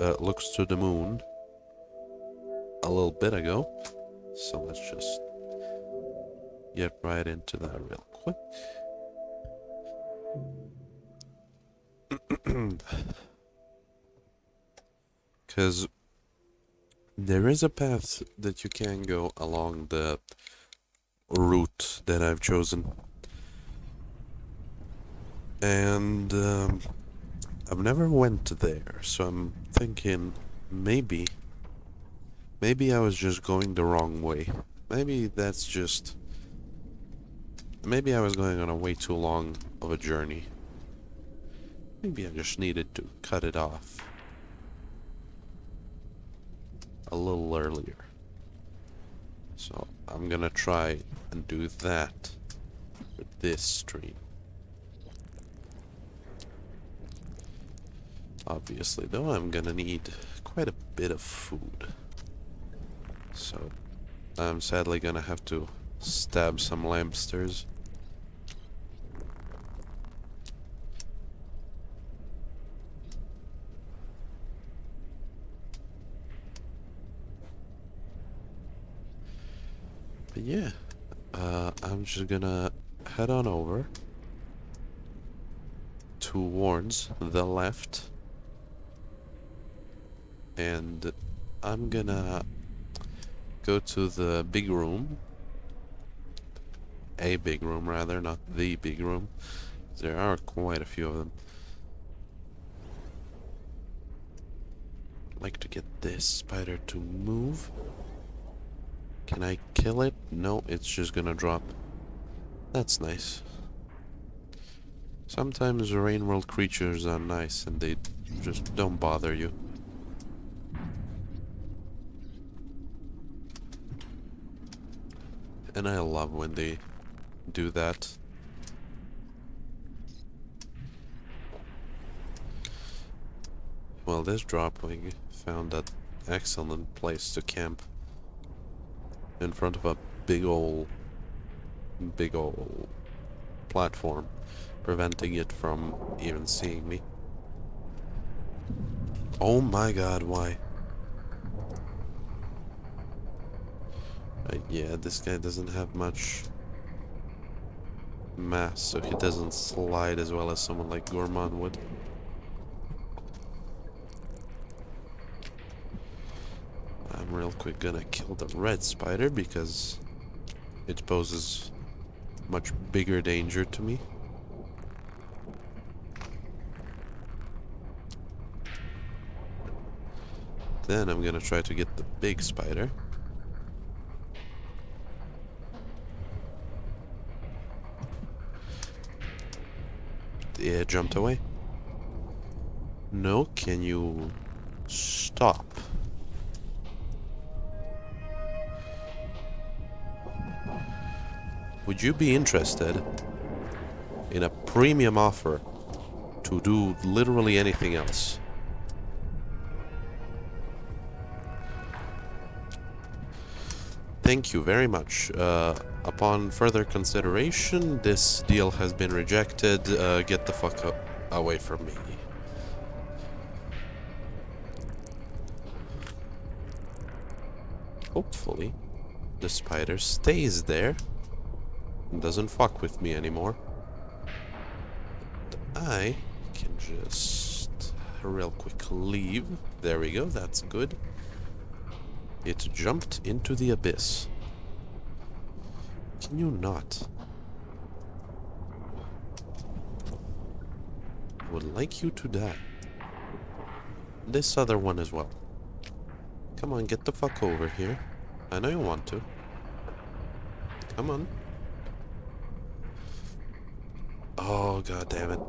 uh, looks to the moon a little bit ago. So let's just get right into that real quick. Because there is a path that you can go along the route that I've chosen. And um, I've never went there, so I'm thinking maybe, maybe I was just going the wrong way. Maybe that's just, maybe I was going on a way too long of a journey. Maybe I just needed to cut it off a little earlier. So I'm gonna try and do that with this stream. Obviously, though, I'm gonna need quite a bit of food. So I'm sadly gonna have to stab some lampsters. But yeah, uh, I'm just gonna head on over towards the left. And I'm gonna go to the big room. A big room, rather, not the big room. There are quite a few of them. like to get this spider to move. Can I kill it? No, it's just gonna drop. That's nice. Sometimes rain world creatures are nice and they just don't bother you. And I love when they do that. Well, this dropwig found that excellent place to camp in front of a big ol' big ol' platform preventing it from even seeing me. Oh my god, why? Uh, yeah, this guy doesn't have much mass, so he doesn't slide as well as someone like Gourmand would. I'm real quick gonna kill the red spider because it poses much bigger danger to me. Then I'm gonna try to get the big spider. Yeah, jumped away. No, can you stop? Would you be interested in a premium offer to do literally anything else? Thank you very much. Uh, upon further consideration, this deal has been rejected. Uh, get the fuck away from me. Hopefully, the spider stays there and doesn't fuck with me anymore. I can just real quick leave. There we go, that's good. It jumped into the abyss. Can you not? I would like you to die. This other one as well. Come on, get the fuck over here. I know you want to. Come on. Oh, god damn it.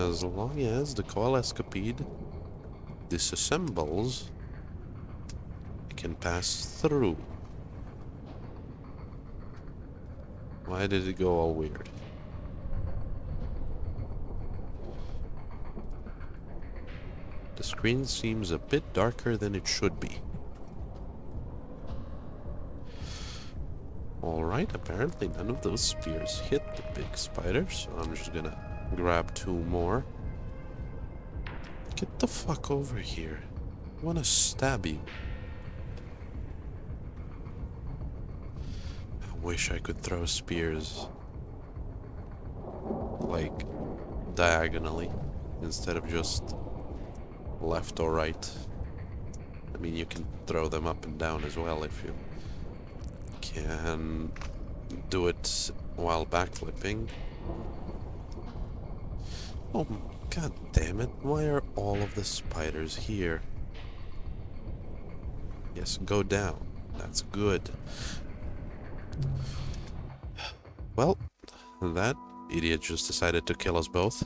as long as the coalescipede disassembles, it can pass through. Why did it go all weird? The screen seems a bit darker than it should be. Alright, apparently none of those spears hit the big spider, so I'm just gonna grab two more. Get the fuck over here. I wanna stab you. I wish I could throw spears like diagonally instead of just left or right. I mean, you can throw them up and down as well if you can do it while backflipping. Oh, god damn it. Why are all of the spiders here? Yes, go down. That's good. Well, that idiot just decided to kill us both.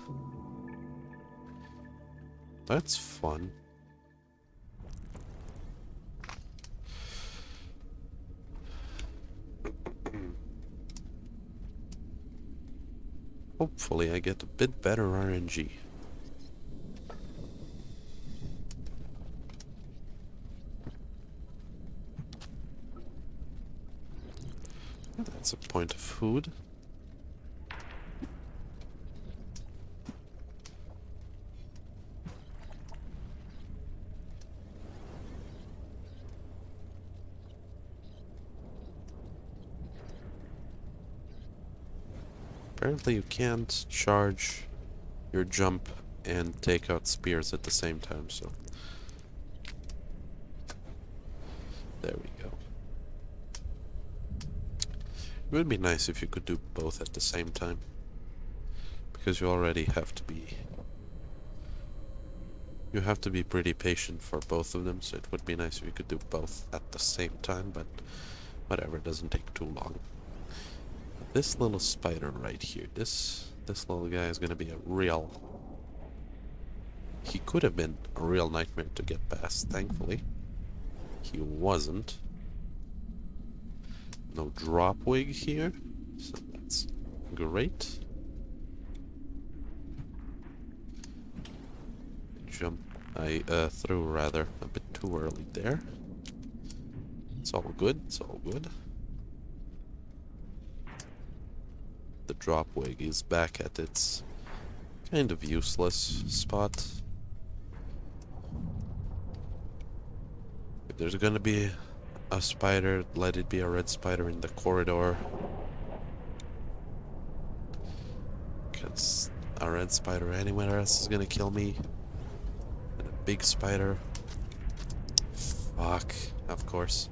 That's fun. Hopefully I get a bit better RNG. That's a point of food. Apparently you can't charge your jump and take out spears at the same time, so... There we go. It would be nice if you could do both at the same time. Because you already have to be... You have to be pretty patient for both of them, so it would be nice if you could do both at the same time, but whatever, it doesn't take too long. This little spider right here, this this little guy is gonna be a real... He could have been a real nightmare to get past, thankfully. He wasn't. No drop wig here, so that's great. Jump, I uh, threw rather a bit too early there. It's all good, it's all good. The drop wig is back at its kind of useless spot. If there's gonna be a spider, let it be a red spider in the corridor. Because a red spider anywhere else is gonna kill me. And a big spider. Fuck, of course.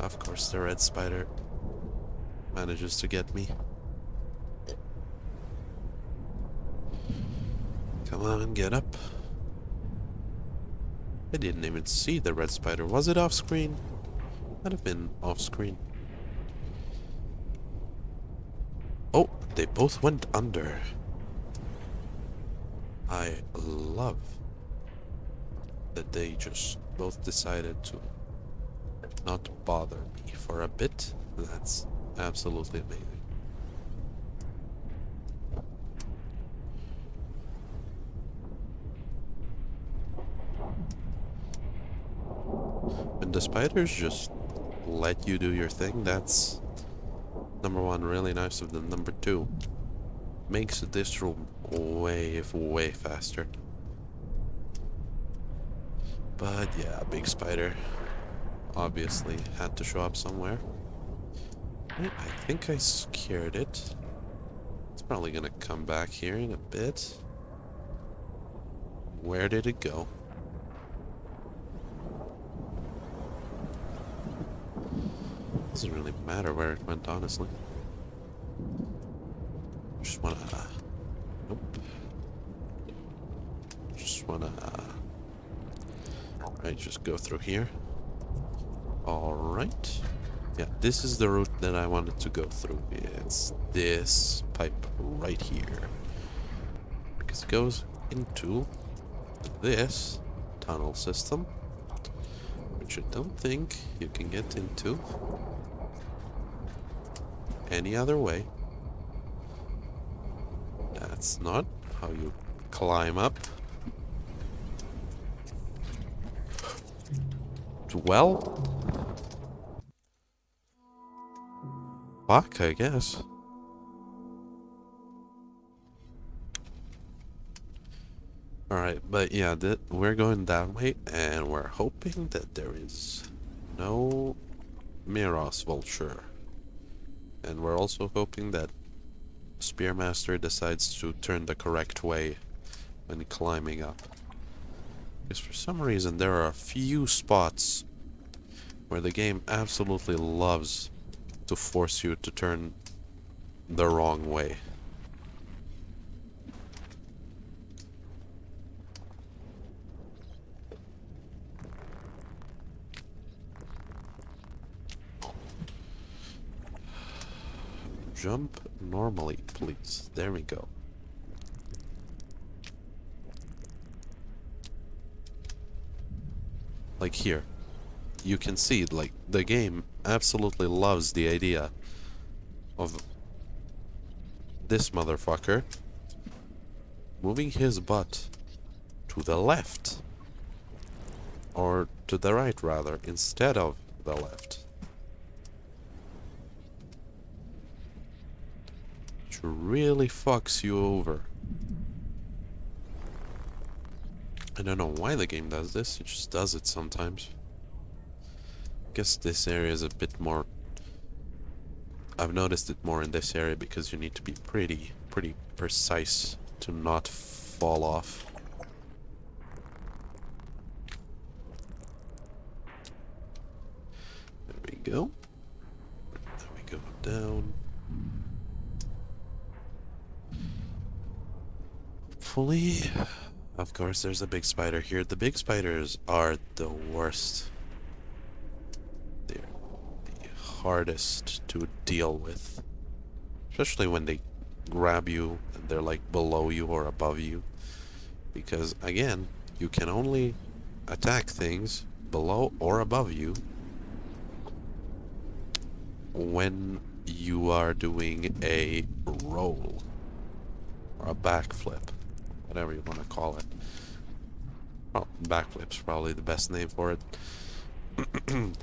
Of course, the red spider manages to get me. Come on, get up. I didn't even see the red spider. Was it off screen? Might have been off screen. Oh, they both went under. I love that they just both decided to not bother me for a bit. That's absolutely amazing. When the spiders just let you do your thing, that's number one, really nice of them. Number two, makes this room way, way faster. But yeah, big spider obviously had to show up somewhere. I think I scared it. It's probably gonna come back here in a bit. Where did it go? Doesn't really matter where it went, honestly. Just wanna... Uh, nope. Just wanna... Uh, alright, just go through here. Alright. Yeah, this is the route that I wanted to go through. It's this pipe right here. Because it goes into this tunnel system. Which I don't think you can get into any other way. That's not how you climb up. Well, luck, I guess. Alright, but yeah, we're going that way, and we're hoping that there is no Miros Vulture. And we're also hoping that Spearmaster decides to turn the correct way when climbing up. Because for some reason there are a few spots where the game absolutely loves to force you to turn the wrong way. Jump normally, please. There we go. Like here. You can see, like, the game absolutely loves the idea of this motherfucker moving his butt to the left. Or to the right, rather, instead of the left. Which really fucks you over. I don't know why the game does this, it just does it sometimes. Guess this area is a bit more... I've noticed it more in this area because you need to be pretty, pretty precise to not fall off. There we go. There we go down. Hopefully... Of course, there's a big spider here. The big spiders are the worst. They're the hardest to deal with. Especially when they grab you and they're like below you or above you. Because, again, you can only attack things below or above you when you are doing a roll or a backflip whatever you want to call it. Well, backflip's probably the best name for it.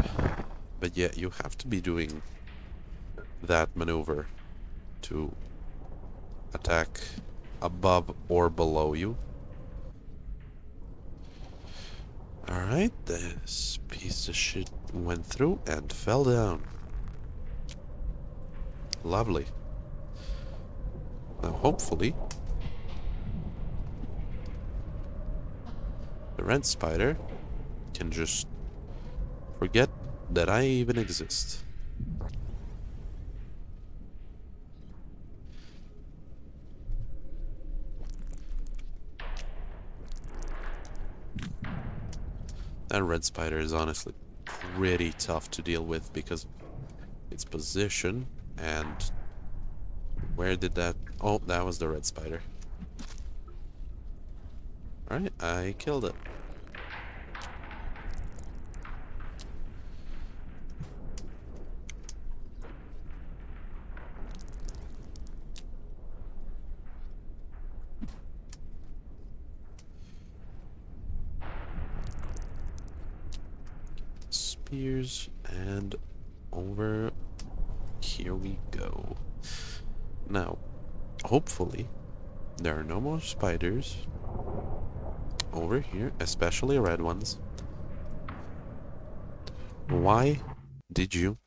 but yeah, you have to be doing that maneuver to attack above or below you. Alright, this piece of shit went through and fell down. Lovely. Now hopefully The rent spider can just forget that I even exist. That red spider is honestly pretty tough to deal with because its position and where did that... Oh, that was the red spider. Alright, I killed it. And over here we go. Now, hopefully, there are no more spiders over here, especially red ones. Why did you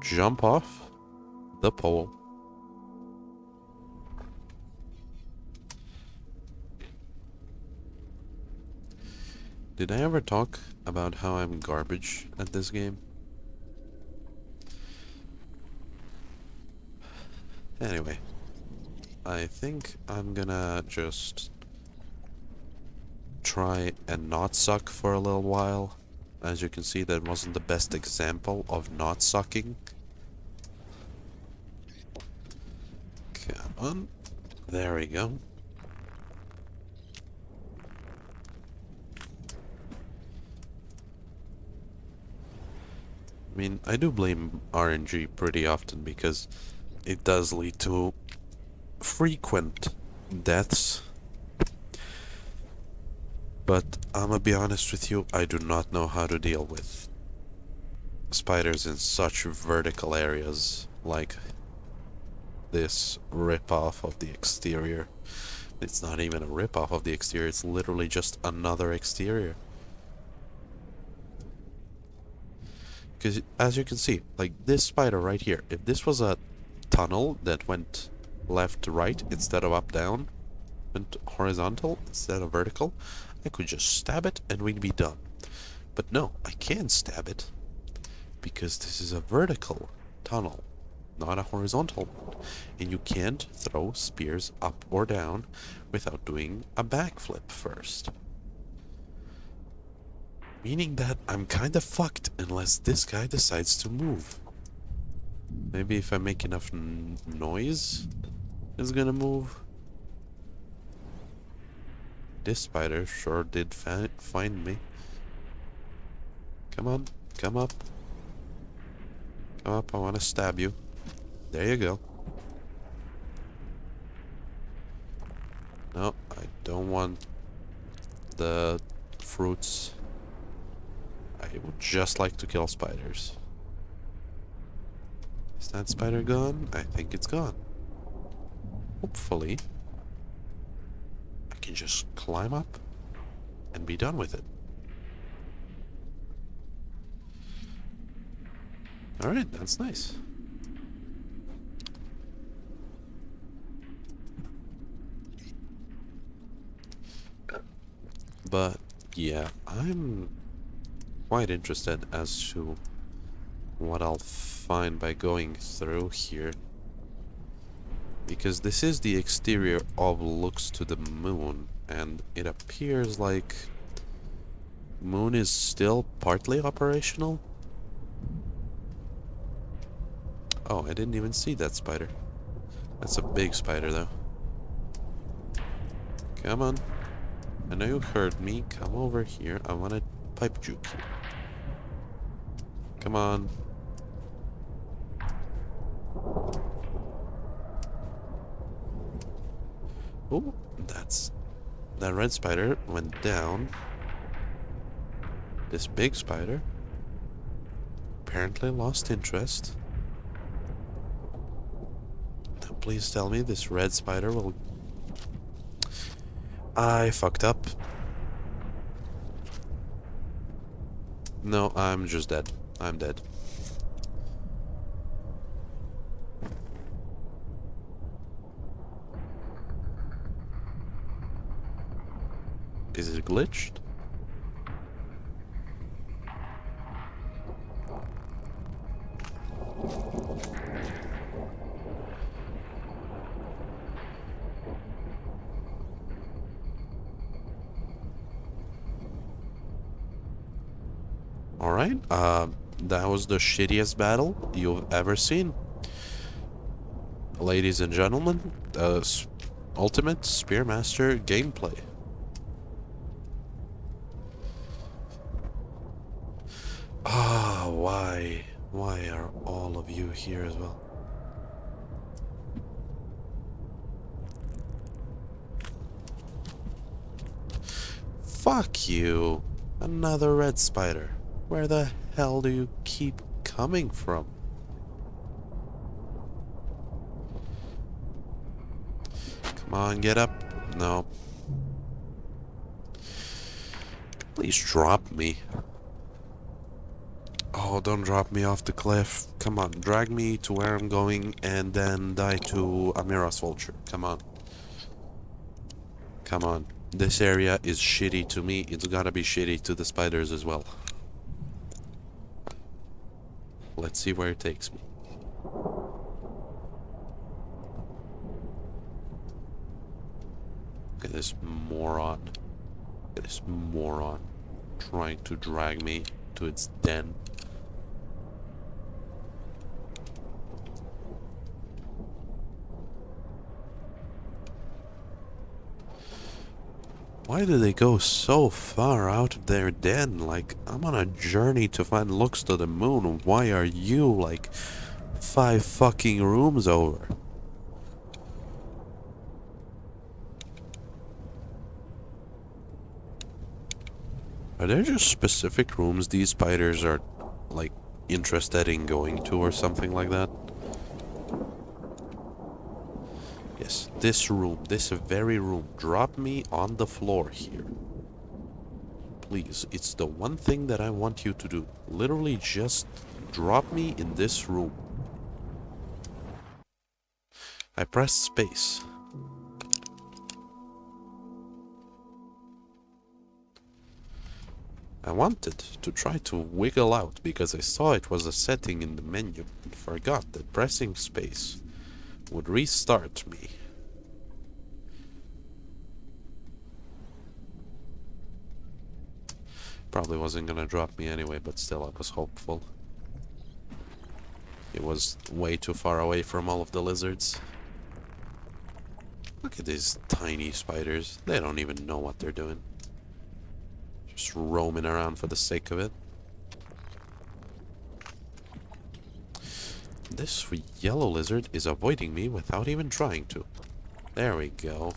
jump off the pole? Did I ever talk about how I'm garbage at this game? Anyway, I think I'm gonna just try and not suck for a little while. As you can see, that wasn't the best example of not sucking. Come on. There we go. I mean, I do blame RNG pretty often because it does lead to frequent deaths but I'm gonna be honest with you, I do not know how to deal with spiders in such vertical areas like this rip-off of the exterior. It's not even a rip-off of the exterior, it's literally just another exterior. Because as you can see, like this spider right here, if this was a tunnel that went left to right instead of up down, went horizontal instead of vertical, I could just stab it and we'd be done. But no, I can't stab it because this is a vertical tunnel, not a horizontal one. And you can't throw spears up or down without doing a backflip first. Meaning that I'm kinda fucked unless this guy decides to move. Maybe if I make enough noise, it's gonna move. This spider sure did find me. Come on, come up. Come up, I want to stab you. There you go. No, I don't want the fruits. I would just like to kill spiders. Is that spider gone? I think it's gone. Hopefully, I can just climb up and be done with it. Alright, that's nice. But, yeah, I'm quite interested as to what I'll find by going through here. Because this is the exterior of looks to the moon, and it appears like moon is still partly operational. Oh, I didn't even see that spider. That's a big spider, though. Come on. I know you heard me. Come over here. I want to pipe juke you. Come on. Oh, that's... That red spider went down. This big spider apparently lost interest. Please tell me this red spider will... I fucked up. No, I'm just dead. I'm dead. Is it glitched? Alright, uh, that the shittiest battle you've ever seen. Ladies and gentlemen, the Ultimate Spearmaster gameplay. Ah, why? Why are all of you here as well? Fuck you! Another red spider. Where the hell do you keep coming from? Come on, get up. No. Please drop me. Oh, don't drop me off the cliff. Come on, drag me to where I'm going and then die to a Miros vulture. Come on. Come on. This area is shitty to me. It's gotta be shitty to the spiders as well. Let's see where it takes me. Look at this moron. Look at this moron trying to drag me to its den. Why do they go so far out of their den? Like, I'm on a journey to find looks to the moon. Why are you, like, five fucking rooms over? Are there just specific rooms these spiders are, like, interested in going to or something like that? Yes, this room, this very room. Drop me on the floor here. Please, it's the one thing that I want you to do. Literally just drop me in this room. I pressed space. I wanted to try to wiggle out because I saw it was a setting in the menu and forgot that pressing space would restart me. Probably wasn't gonna drop me anyway, but still I was hopeful. It was way too far away from all of the lizards. Look at these tiny spiders. They don't even know what they're doing. Just roaming around for the sake of it. This yellow lizard is avoiding me without even trying to. There we go.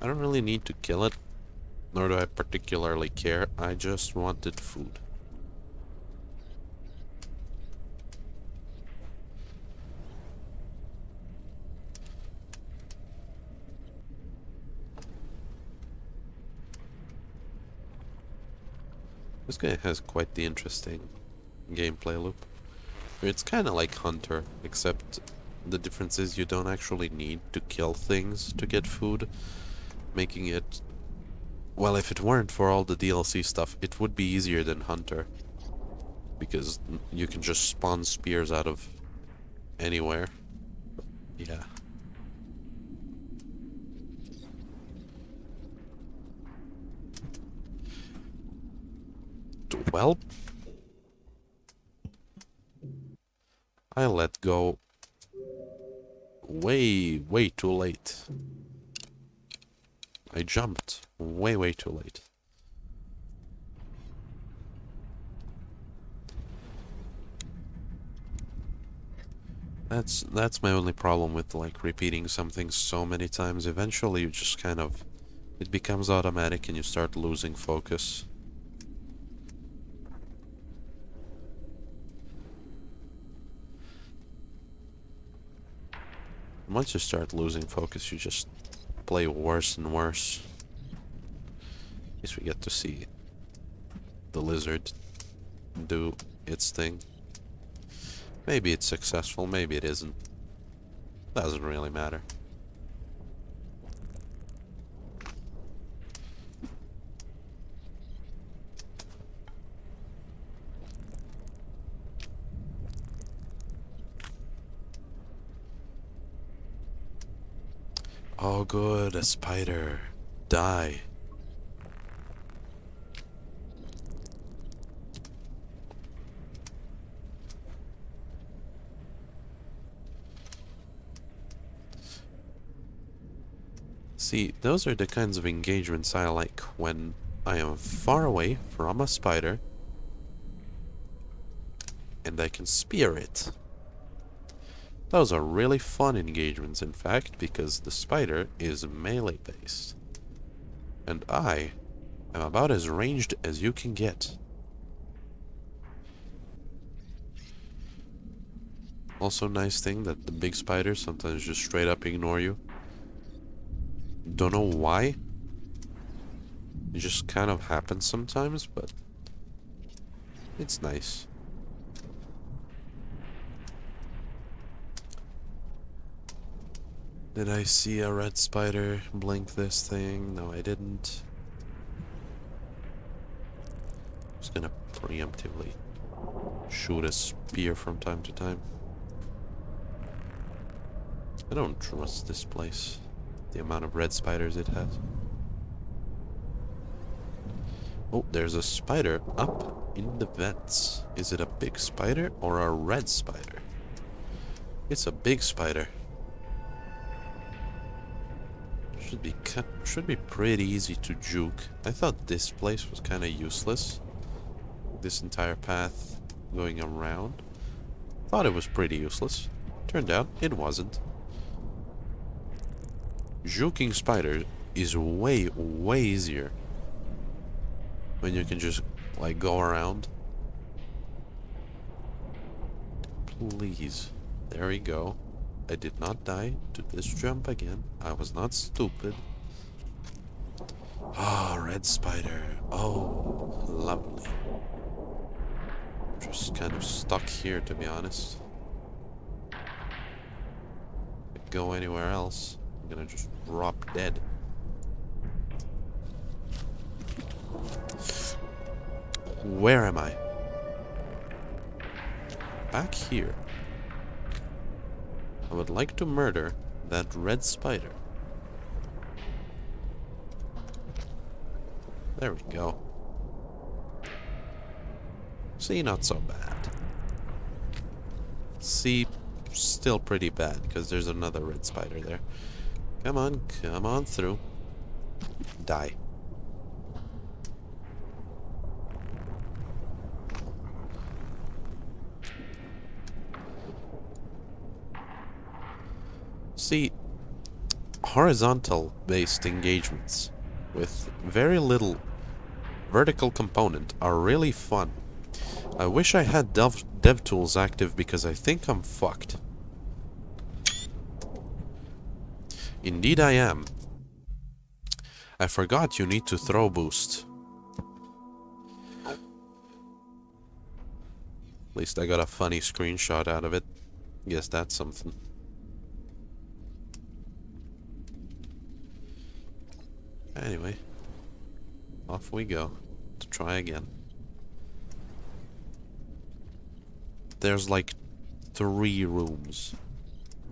I don't really need to kill it, nor do I particularly care. I just wanted food. This guy has quite the interesting gameplay loop. It's kind of like Hunter, except the difference is you don't actually need to kill things to get food, making it... Well, if it weren't for all the DLC stuff, it would be easier than Hunter. Because you can just spawn spears out of anywhere. Yeah. Well, I let go way, way too late. I jumped way, way too late. That's that's my only problem with like repeating something so many times. Eventually you just kind of it becomes automatic and you start losing focus. Once you start losing focus, you just play worse and worse. At least we get to see the lizard do its thing. Maybe it's successful, maybe it isn't. Doesn't really matter. Oh good, a spider. Die. See, those are the kinds of engagements I like when I am far away from a spider and I can spear it. Those are really fun engagements, in fact, because the spider is melee based. And I am about as ranged as you can get. Also nice thing that the big spiders sometimes just straight up ignore you. Don't know why. It just kind of happens sometimes, but it's nice. Did I see a red spider blink this thing? No, I didn't. I'm just gonna preemptively shoot a spear from time to time. I don't trust this place. The amount of red spiders it has. Oh, there's a spider up in the vents. Is it a big spider or a red spider? It's a big spider. Should be should be pretty easy to juke. I thought this place was kind of useless. This entire path going around. Thought it was pretty useless. Turned out it wasn't. Juking spider is way, way easier. When you can just, like, go around. Please. There we go. I did not die to this jump again. I was not stupid. Ah, oh, red spider. Oh, lovely. Just kind of stuck here, to be honest. If go anywhere else, I'm gonna just drop dead. Where am I? Back here. I would like to murder that red spider. There we go. See, not so bad. See, still pretty bad, because there's another red spider there. Come on, come on through. Die. See, horizontal based engagements with very little vertical component are really fun. I wish I had dev DevTools active because I think I'm fucked. Indeed I am. I forgot you need to throw boost. At least I got a funny screenshot out of it. Guess that's something. Anyway, off we go to try again. There's like three rooms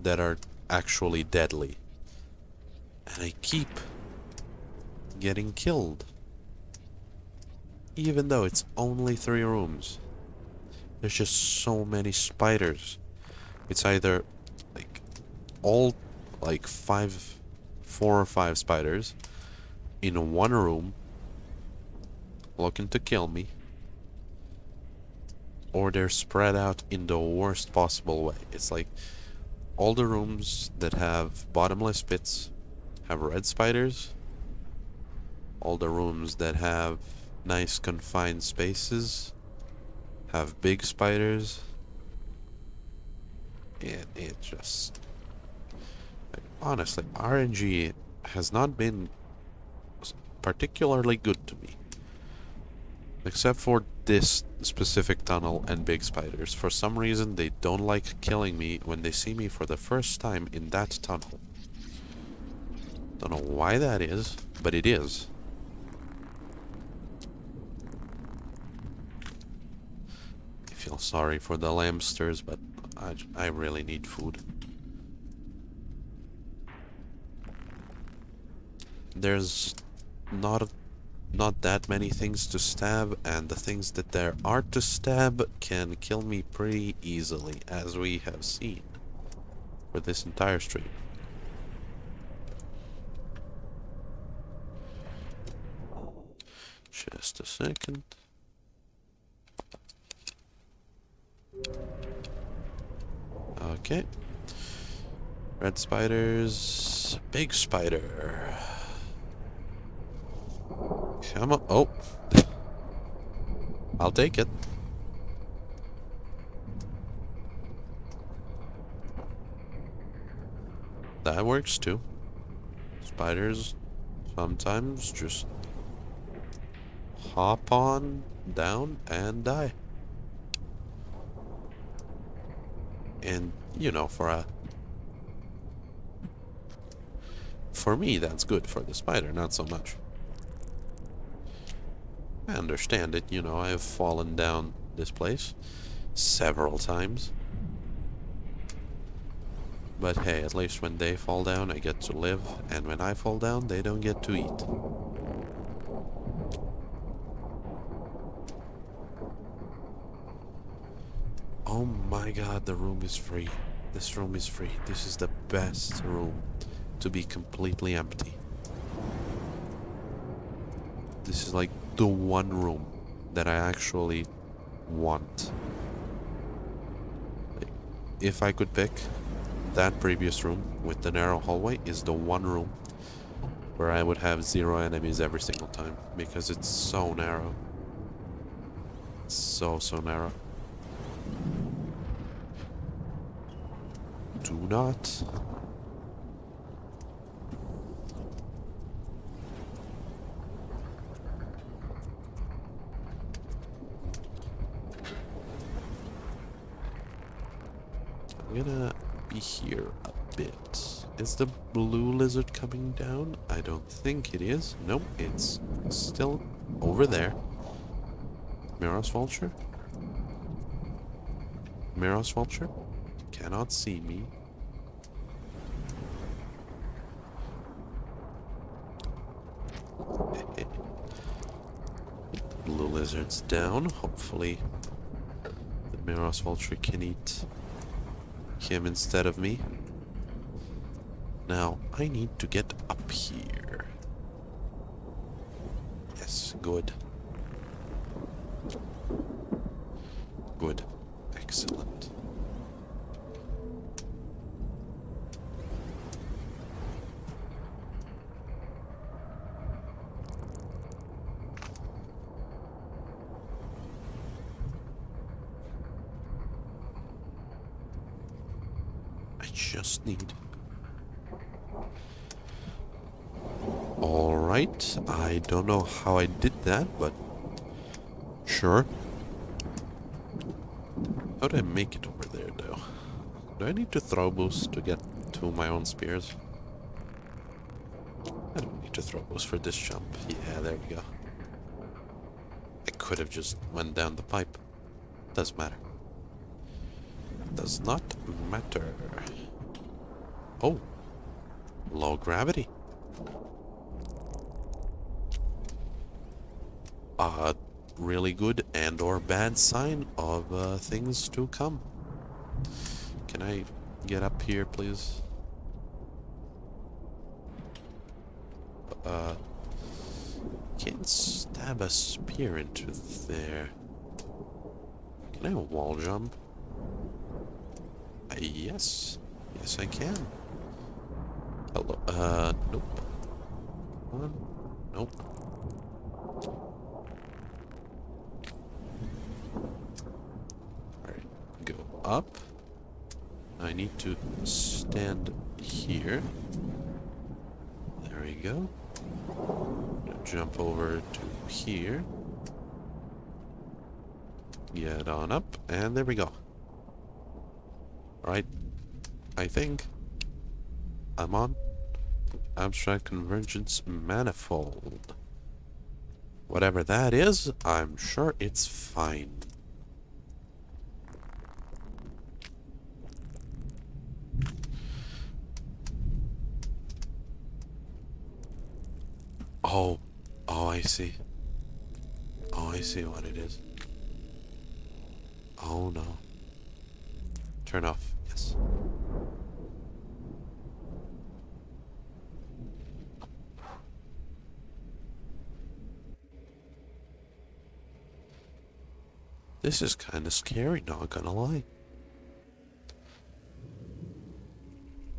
that are actually deadly. And I keep getting killed. Even though it's only three rooms. There's just so many spiders. It's either like all like five, four or five spiders in one room looking to kill me or they're spread out in the worst possible way. It's like all the rooms that have bottomless pits have red spiders. All the rooms that have nice confined spaces have big spiders. And it just... Like, honestly, RNG has not been particularly good to me. Except for this specific tunnel and big spiders. For some reason, they don't like killing me when they see me for the first time in that tunnel. Don't know why that is, but it is. I feel sorry for the lamsters, but I, I really need food. There's not not that many things to stab, and the things that there are to stab can kill me pretty easily, as we have seen for this entire stream. Just a second. Okay. Red spiders. Big spider. Come on. Oh. I'll take it. That works too. Spiders sometimes just hop on down and die. And, you know, for a... For me, that's good. For the spider, not so much. I understand it, you know, I have fallen down this place several times. But hey, at least when they fall down, I get to live, and when I fall down, they don't get to eat. Oh my god, the room is free. This room is free. This is the best room to be completely empty. This is like the one room that I actually want. If I could pick, that previous room with the narrow hallway is the one room where I would have zero enemies every single time because it's so narrow. So, so narrow. Do not. I'm gonna be here a bit. Is the blue lizard coming down? I don't think it is. Nope, it's still over there. Miros vulture? Miros vulture? Cannot see me. Blue lizard's down. Hopefully the Miros vulture can eat him instead of me. Now, I need to get up here. Yes, good. Excellent. I just need... Alright, I don't know how I did that, but... Sure. How do I make it over there, though? Do I need to throw boost to get to my own spears? I don't need to throw boost for this jump. Yeah, there we go. I could have just went down the pipe. Doesn't matter. Does not matter. Oh. Low gravity. A really good and or bad sign of uh, things to come. Can I get up here, please? Uh, can't stab a spear into there. Can I wall jump? Uh, yes. Yes, I can. Hello. Uh, nope. Nope. Alright, go up. I need to stand here. There we go. Now jump over to here. Get on up, and there we go. Alright, I think I'm on abstract convergence manifold. Whatever that is, I'm sure it's fine. Oh, oh, I see. Oh, I see what it is. Oh no. Turn off, yes. This is kind of scary, not gonna lie.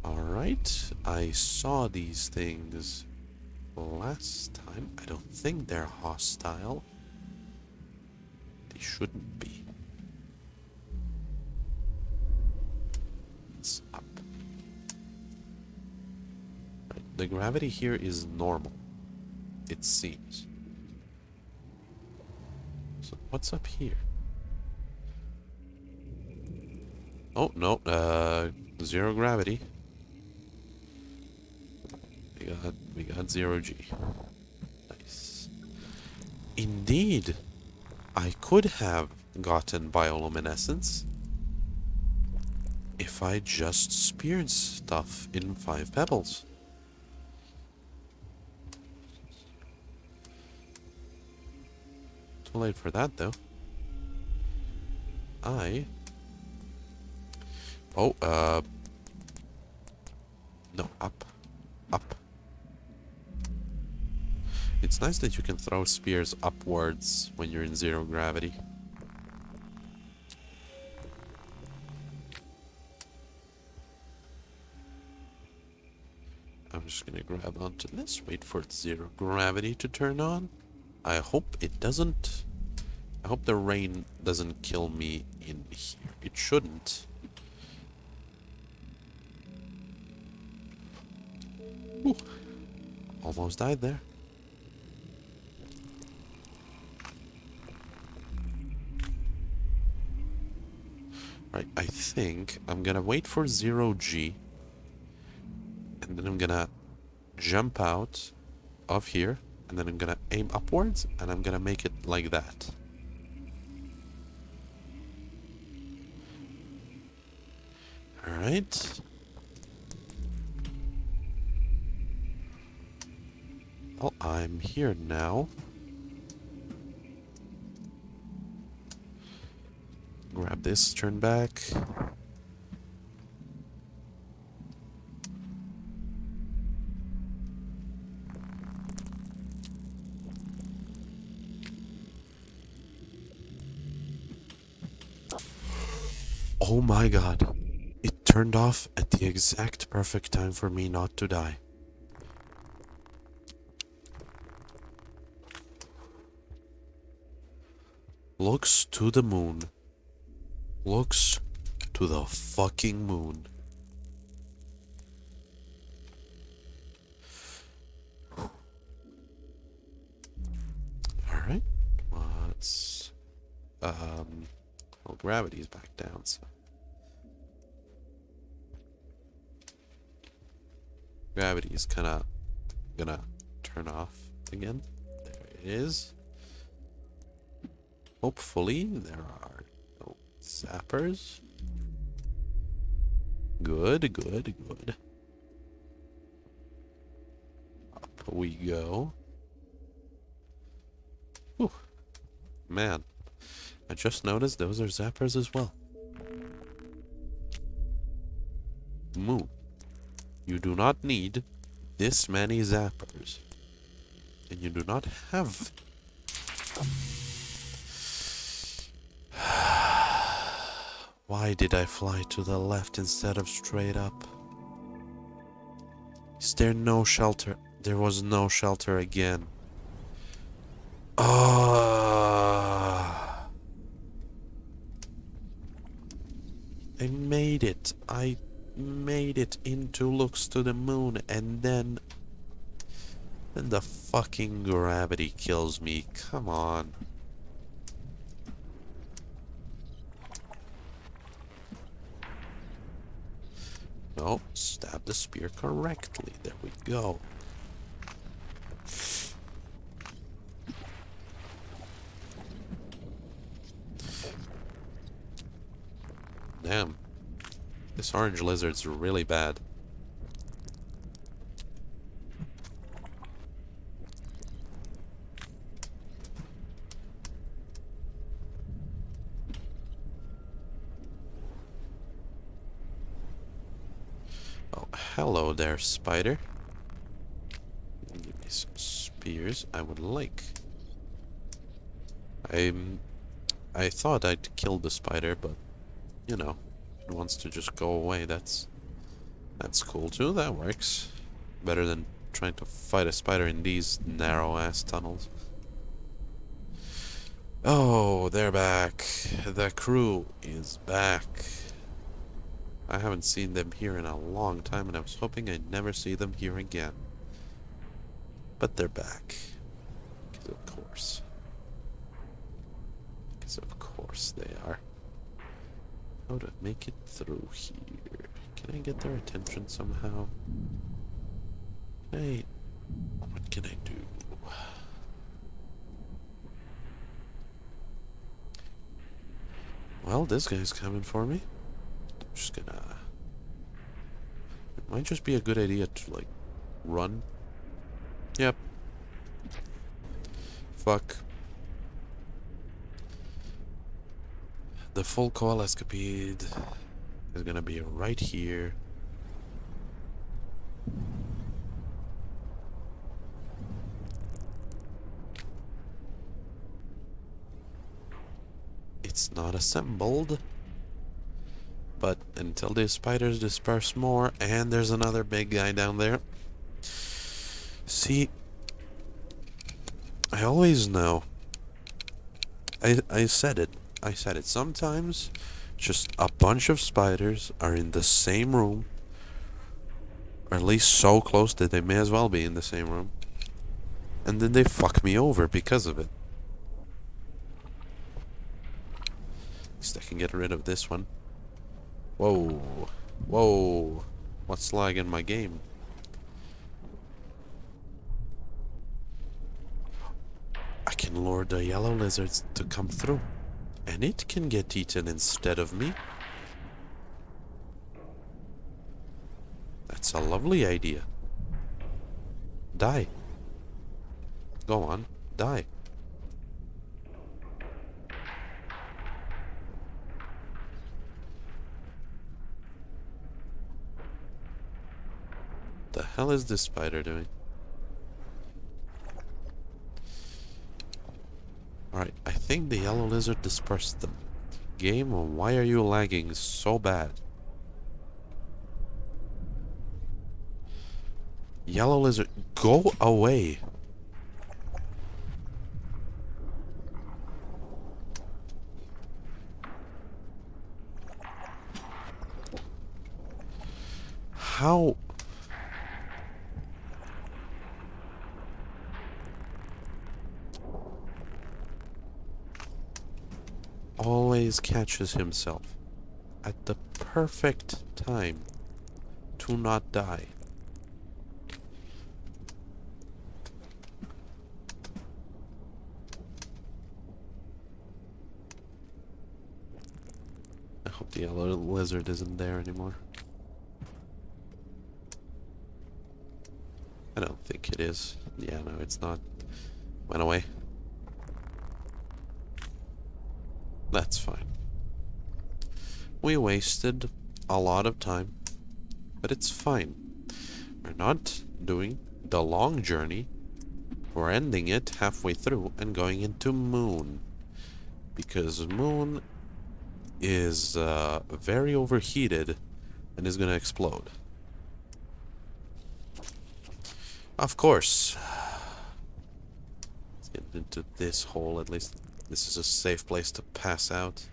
Alright, I saw these things last time. I don't think they're hostile. They shouldn't be. It's up. The gravity here is normal. It seems. So what's up here? Oh, no, uh, zero gravity. We got, we got zero G. Nice. Indeed, I could have gotten bioluminescence if I just speared stuff in five pebbles. Too late for that, though. I Oh, uh... No, up. Up. It's nice that you can throw spears upwards when you're in zero gravity. I'm just gonna grab onto this, wait for zero gravity to turn on. I hope it doesn't... I hope the rain doesn't kill me in here. It shouldn't. Ooh. Almost died there. Right, I think I'm gonna wait for zero G. And then I'm gonna jump out of here. And then I'm gonna aim upwards. And I'm gonna make it like that. Alright. Well, I'm here now. Grab this, turn back. Oh my god. It turned off at the exact perfect time for me not to die. Looks to the moon. Looks to the fucking moon. Alright. Let's... Um... Well, gravity's back down, so... Gravity is kind of gonna turn off again. There it is. Hopefully there are no zappers. Good, good, good. Up we go. Whew. Man, I just noticed those are zappers as well. Moo. You do not need this many zappers. And you do not have Why did I fly to the left instead of straight up? Is there no shelter? There was no shelter again. Ah. I made it. I made it into looks to the moon and then then the fucking gravity kills me. Come on. No, stab the spear correctly. There we go. Damn. This orange lizard's really bad. Hello there, spider. Give me some spears. I would like. I mm, I thought I'd kill the spider, but you know, it wants to just go away. That's that's cool too. That works. Better than trying to fight a spider in these narrow ass tunnels. Oh, they're back. The crew is back. I haven't seen them here in a long time, and I was hoping I'd never see them here again. But they're back. Because of course. Because of course they are. How to make it through here. Can I get their attention somehow? Hey, what can I do? Well, this guy's coming for me just gonna... It might just be a good idea to, like, run. Yep. Fuck. The full coalescipede is gonna be right here. It's not assembled. But until the spiders disperse more, and there's another big guy down there. See, I always know. I, I said it. I said it. Sometimes just a bunch of spiders are in the same room Or at least so close that they may as well be in the same room. And then they fuck me over because of it. At least I can get rid of this one. Whoa. Whoa. What's lagging my game? I can lure the yellow lizards to come through. And it can get eaten instead of me. That's a lovely idea. Die. Go on, die. The hell is this spider doing? Alright, I think the yellow lizard dispersed them. Game, why are you lagging so bad? Yellow lizard, go away. How? Always catches himself at the perfect time to not die. I hope the yellow lizard isn't there anymore. I don't think it is. Yeah, no, it's not. Went away. That's fine. We wasted a lot of time, but it's fine. We're not doing the long journey. We're ending it halfway through and going into Moon. Because Moon is uh, very overheated and is going to explode. Of course. Let's get into this hole at least. This is a safe place to pass out.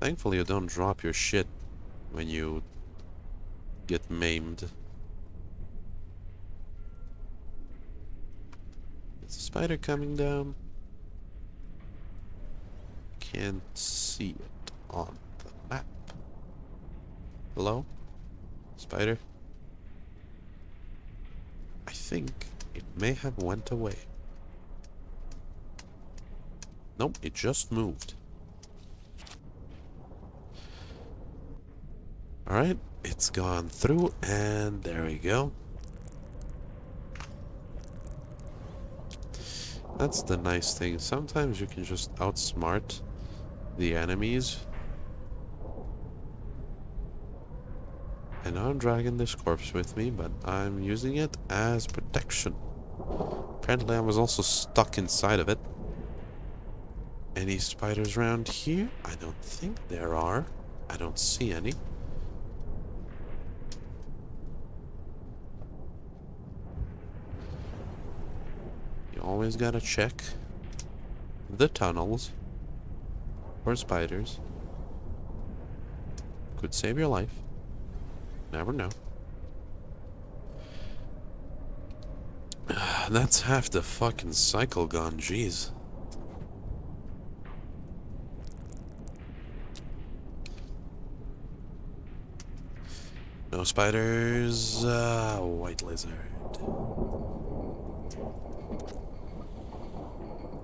Thankfully you don't drop your shit when you get maimed. Is the spider coming down? Can't see it Oh, on the map. Hello? Spider? I think it may have went away. Nope, it just moved. Alright, it's gone through, and there we go. That's the nice thing. Sometimes you can just outsmart the enemies. And I'm dragging this corpse with me, but I'm using it as protection. Apparently I was also stuck inside of it. Any spiders around here? I don't think there are. I don't see any. You always gotta check the tunnels for spiders. Could save your life. Never know. That's half the fucking cycle gone, jeez. No spiders, uh, white lizard.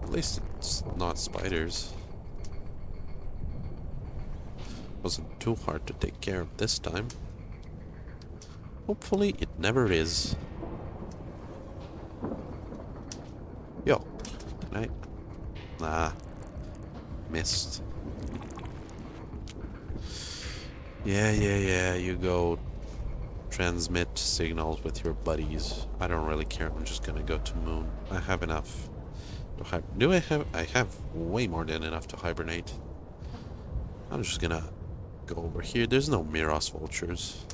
At least it's not spiders. Wasn't too hard to take care of this time. Hopefully it never is. Yo, can I? Nah, missed. Yeah, yeah, yeah, you go transmit signals with your buddies. I don't really care, I'm just gonna go to moon. I have enough to Do I have? I have way more than enough to hibernate. I'm just gonna go over here. There's no Miros vultures.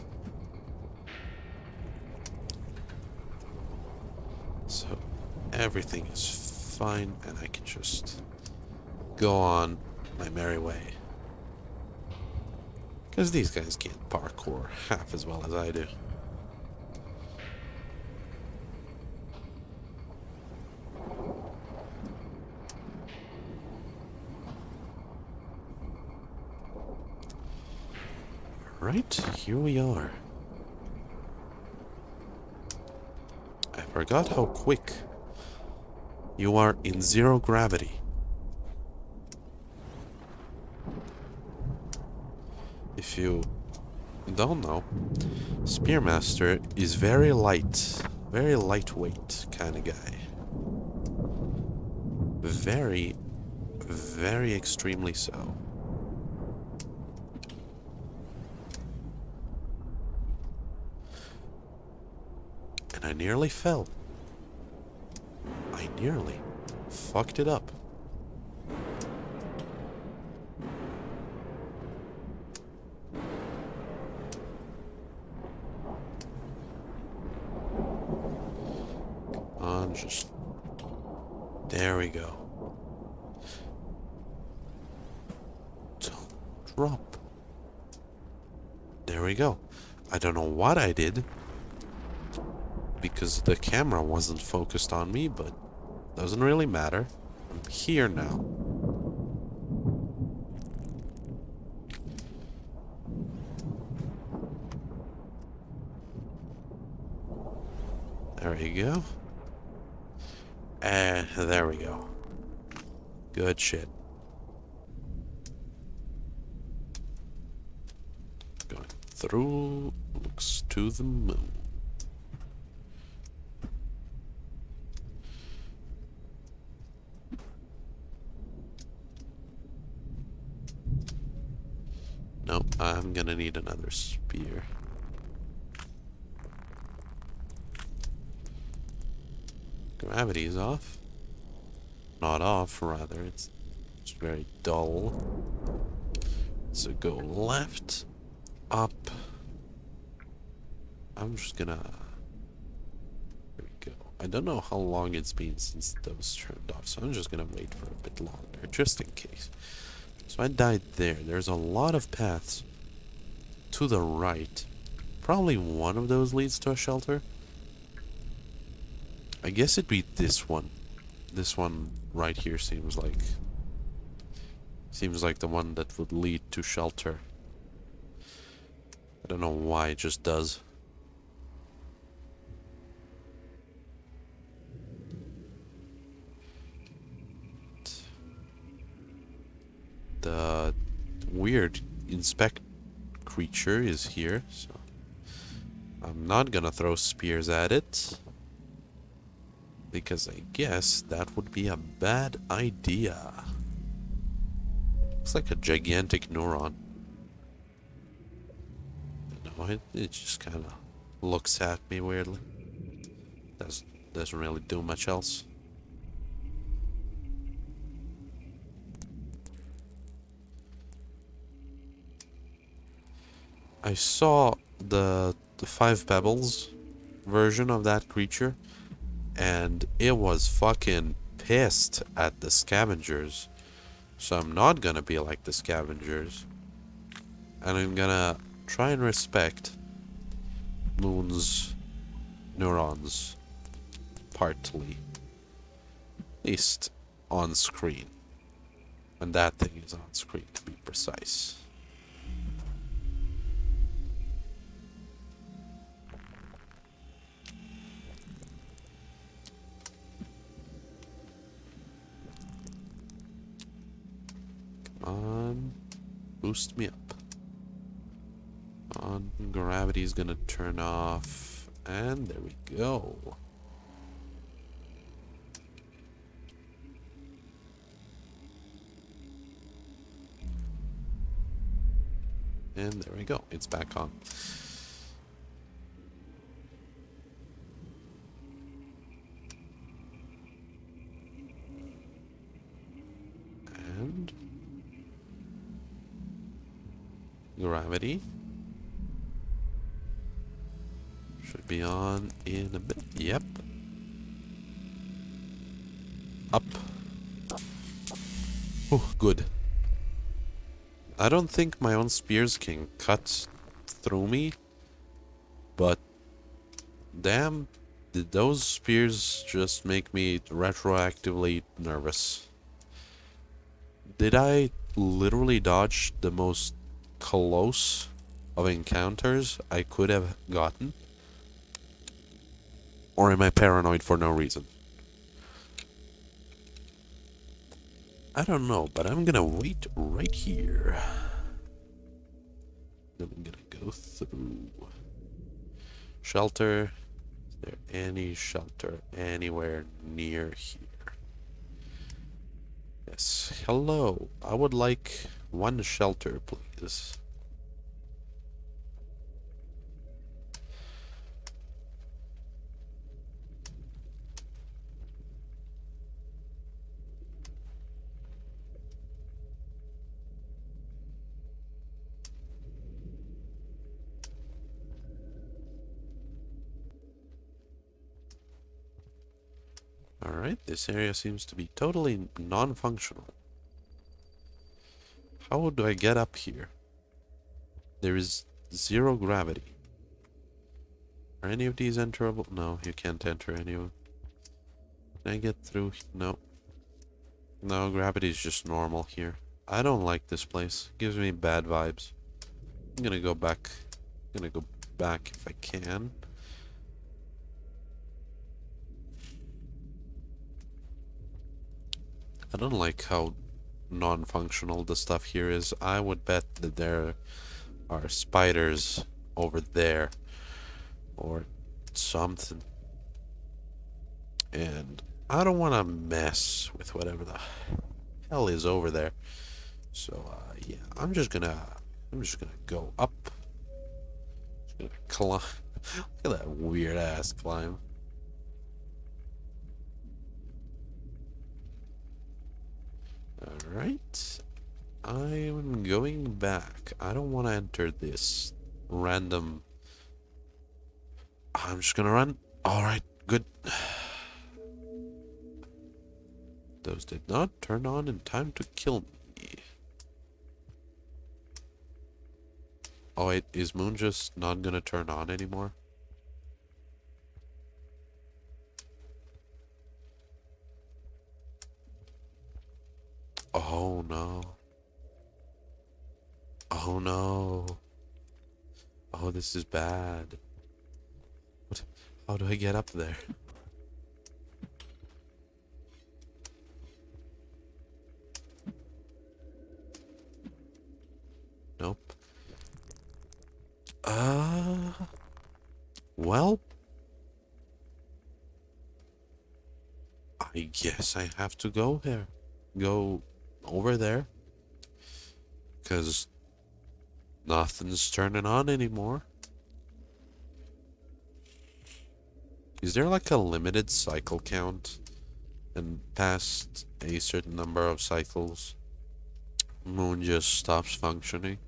So everything is fine and I can just go on my merry way. Because these guys can't parkour half as well as I do. Right, here we are. Forgot how quick you are in zero gravity. If you don't know, Spearmaster is very light, very lightweight kind of guy. Very, very extremely so. I nearly fell. I nearly fucked it up. On, just there we go. Don't drop. There we go. I don't know what I did because the camera wasn't focused on me, but doesn't really matter. I'm here now. There we go. And there we go. Good shit. Going through looks to the moon. Nope, I'm gonna need another spear. Gravity is off. Not off, rather. It's, it's very dull. So go left, up. I'm just gonna... There we go. I don't know how long it's been since those turned off, so I'm just gonna wait for a bit longer, just in case. So I died there. There's a lot of paths to the right. Probably one of those leads to a shelter. I guess it'd be this one. This one right here seems like... Seems like the one that would lead to shelter. I don't know why, it just does. The weird inspect creature is here, so I'm not gonna throw spears at it. Because I guess that would be a bad idea. Looks like a gigantic neuron. No, it, it just kind of looks at me weirdly. Doesn't, doesn't really do much else. I saw the, the Five Pebbles version of that creature and it was fucking pissed at the scavengers. So I'm not gonna be like the scavengers. And I'm gonna try and respect Moon's neurons. Partly. At least on screen. When that thing is on screen, to be precise. On. Boost me up. On. Gravity's gonna turn off. And there we go. And there we go. It's back on. And gravity should be on in a bit. Yep. up. Oh, good. I don't think my own spears can cut through me. But damn, did those spears just make me retroactively nervous? Did I literally dodge the most close of encounters I could have gotten? Or am I paranoid for no reason? I don't know, but I'm gonna wait right here. I'm gonna go through. Shelter. Is there any shelter anywhere near here? Yes. Hello. I would like one shelter, please. Alright, this area seems to be totally non-functional. How do I get up here? There is zero gravity. Are any of these enterable? No, you can't enter any of them. Can I get through? No. No, gravity is just normal here. I don't like this place. gives me bad vibes. I'm gonna go back. I'm gonna go back if I can. I don't like how non-functional the stuff here is. I would bet that there are spiders over there or something. And I don't want to mess with whatever the hell is over there. So, uh, yeah, I'm just gonna, I'm just gonna go up. Just gonna climb. Look at that weird ass climb. Alright. I'm going back. I don't want to enter this random... I'm just gonna run. Alright, good. Those did not turn on in time to kill me. Oh wait, is Moon just not gonna turn on anymore? Oh no. Oh no. Oh, this is bad. What? How do I get up there? Nope. Uh. Well. I guess I have to go here. Go over there. Because nothing's turning on anymore. Is there like a limited cycle count? And past a certain number of cycles, Moon just stops functioning?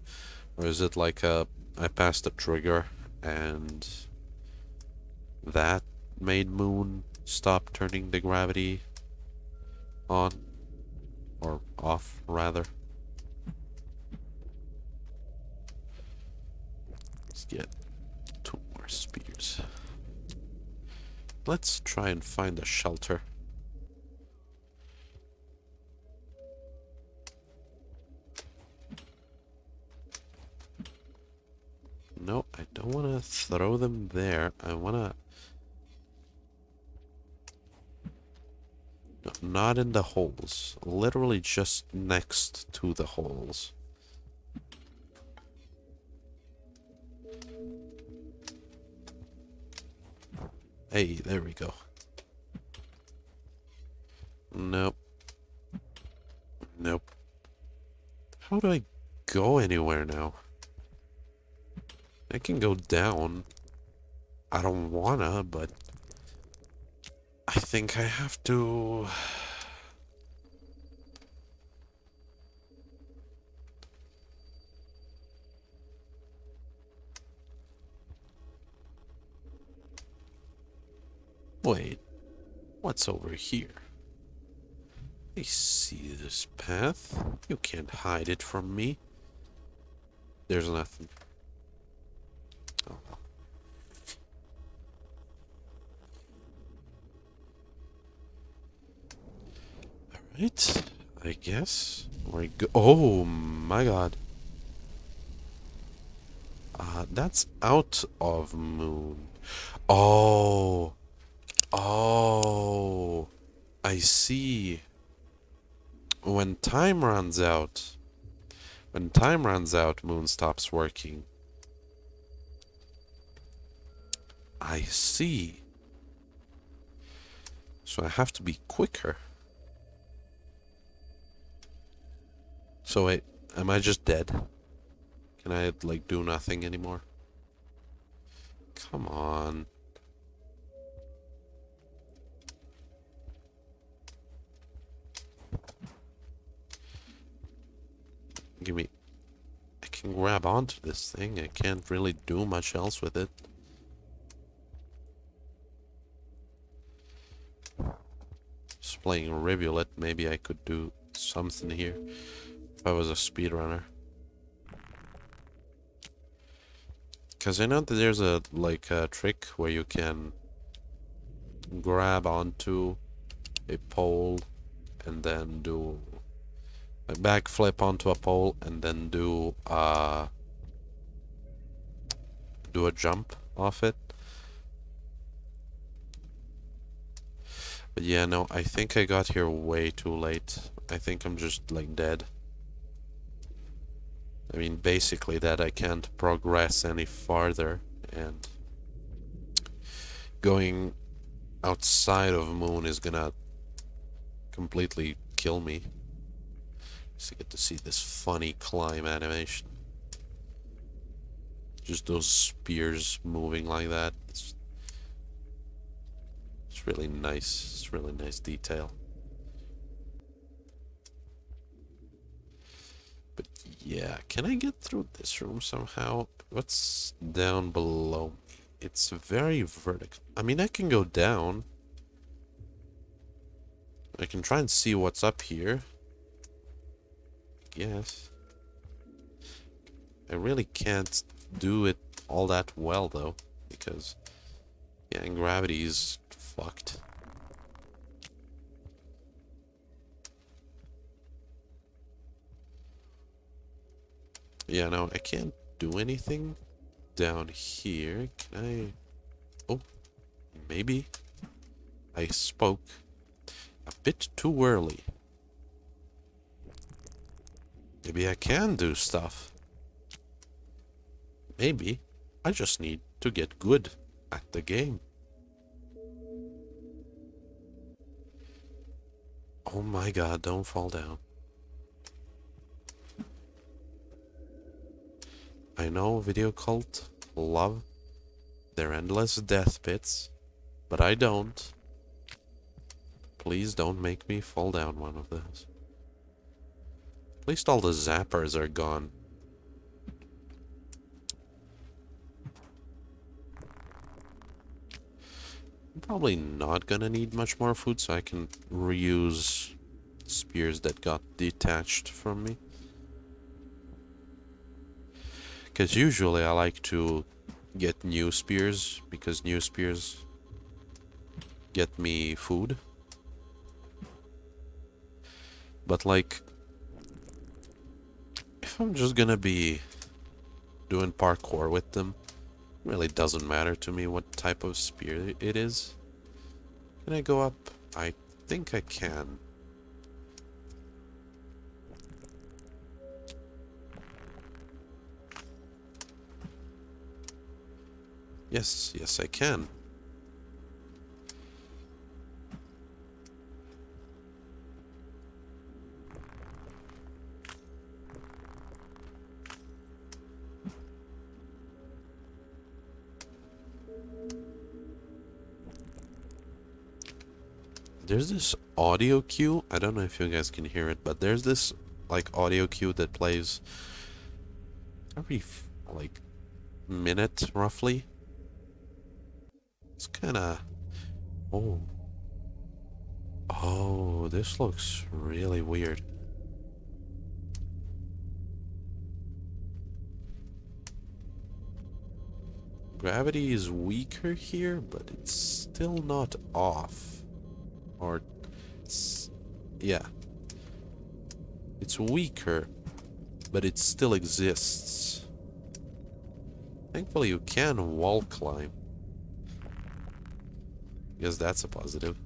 Or is it like a, I passed a trigger and that made Moon stop turning the gravity on? Or off, rather. Let's get two more spears. Let's try and find a shelter. No, I don't want to throw them there. I want to not in the holes. Literally just next to the holes. Hey, there we go. Nope. Nope. How do I go anywhere now? I can go down. I don't wanna, but I think I have to... Wait, what's over here? I see this path. You can't hide it from me. There's nothing. Alright, I guess. we go. Oh my god. Uh, that's out of moon. Oh. Oh. I see. When time runs out, when time runs out, moon stops working. I see. So I have to be quicker. So wait, am I just dead? Can I, like, do nothing anymore? Come on. Give me... I can grab onto this thing. I can't really do much else with it. Just playing Rivulet, maybe I could do something here. I was a speedrunner. Because I know that there's a, like, a trick where you can grab onto a pole and then do a backflip onto a pole and then do uh do a jump off it. But yeah, no, I think I got here way too late. I think I'm just like dead. I mean, basically that I can't progress any farther and going outside of Moon is gonna completely kill me. So get to see this funny climb animation. Just those spears moving like that. It's, it's really nice. It's really nice detail. But yeah, can I get through this room somehow? What's down below? It's very vertical. I mean, I can go down. I can try and see what's up here guess. I really can't do it all that well, though, because, yeah, and gravity is fucked. Yeah, no, I can't do anything down here. Can I... Oh, maybe. I spoke a bit too early. Maybe I can do stuff. Maybe I just need to get good at the game. Oh my god, don't fall down. I know Videocult love their endless death pits, but I don't. Please don't make me fall down one of those. At least all the zappers are gone. I'm probably not gonna need much more food, so I can reuse spears that got detached from me. Because usually I like to get new spears, because new spears get me food. But like, if I'm just gonna be doing parkour with them, really doesn't matter to me what type of spear it is. Can I go up? I think I can. Yes, yes I can. there's this audio cue. I don't know if you guys can hear it, but there's this like audio cue that plays every like minute roughly. It's kind of oh. Oh, this looks really weird. Gravity is weaker here, but it's still not off. Or, it's, yeah. It's weaker, but it still exists. Thankfully you can wall climb. Guess that's a positive.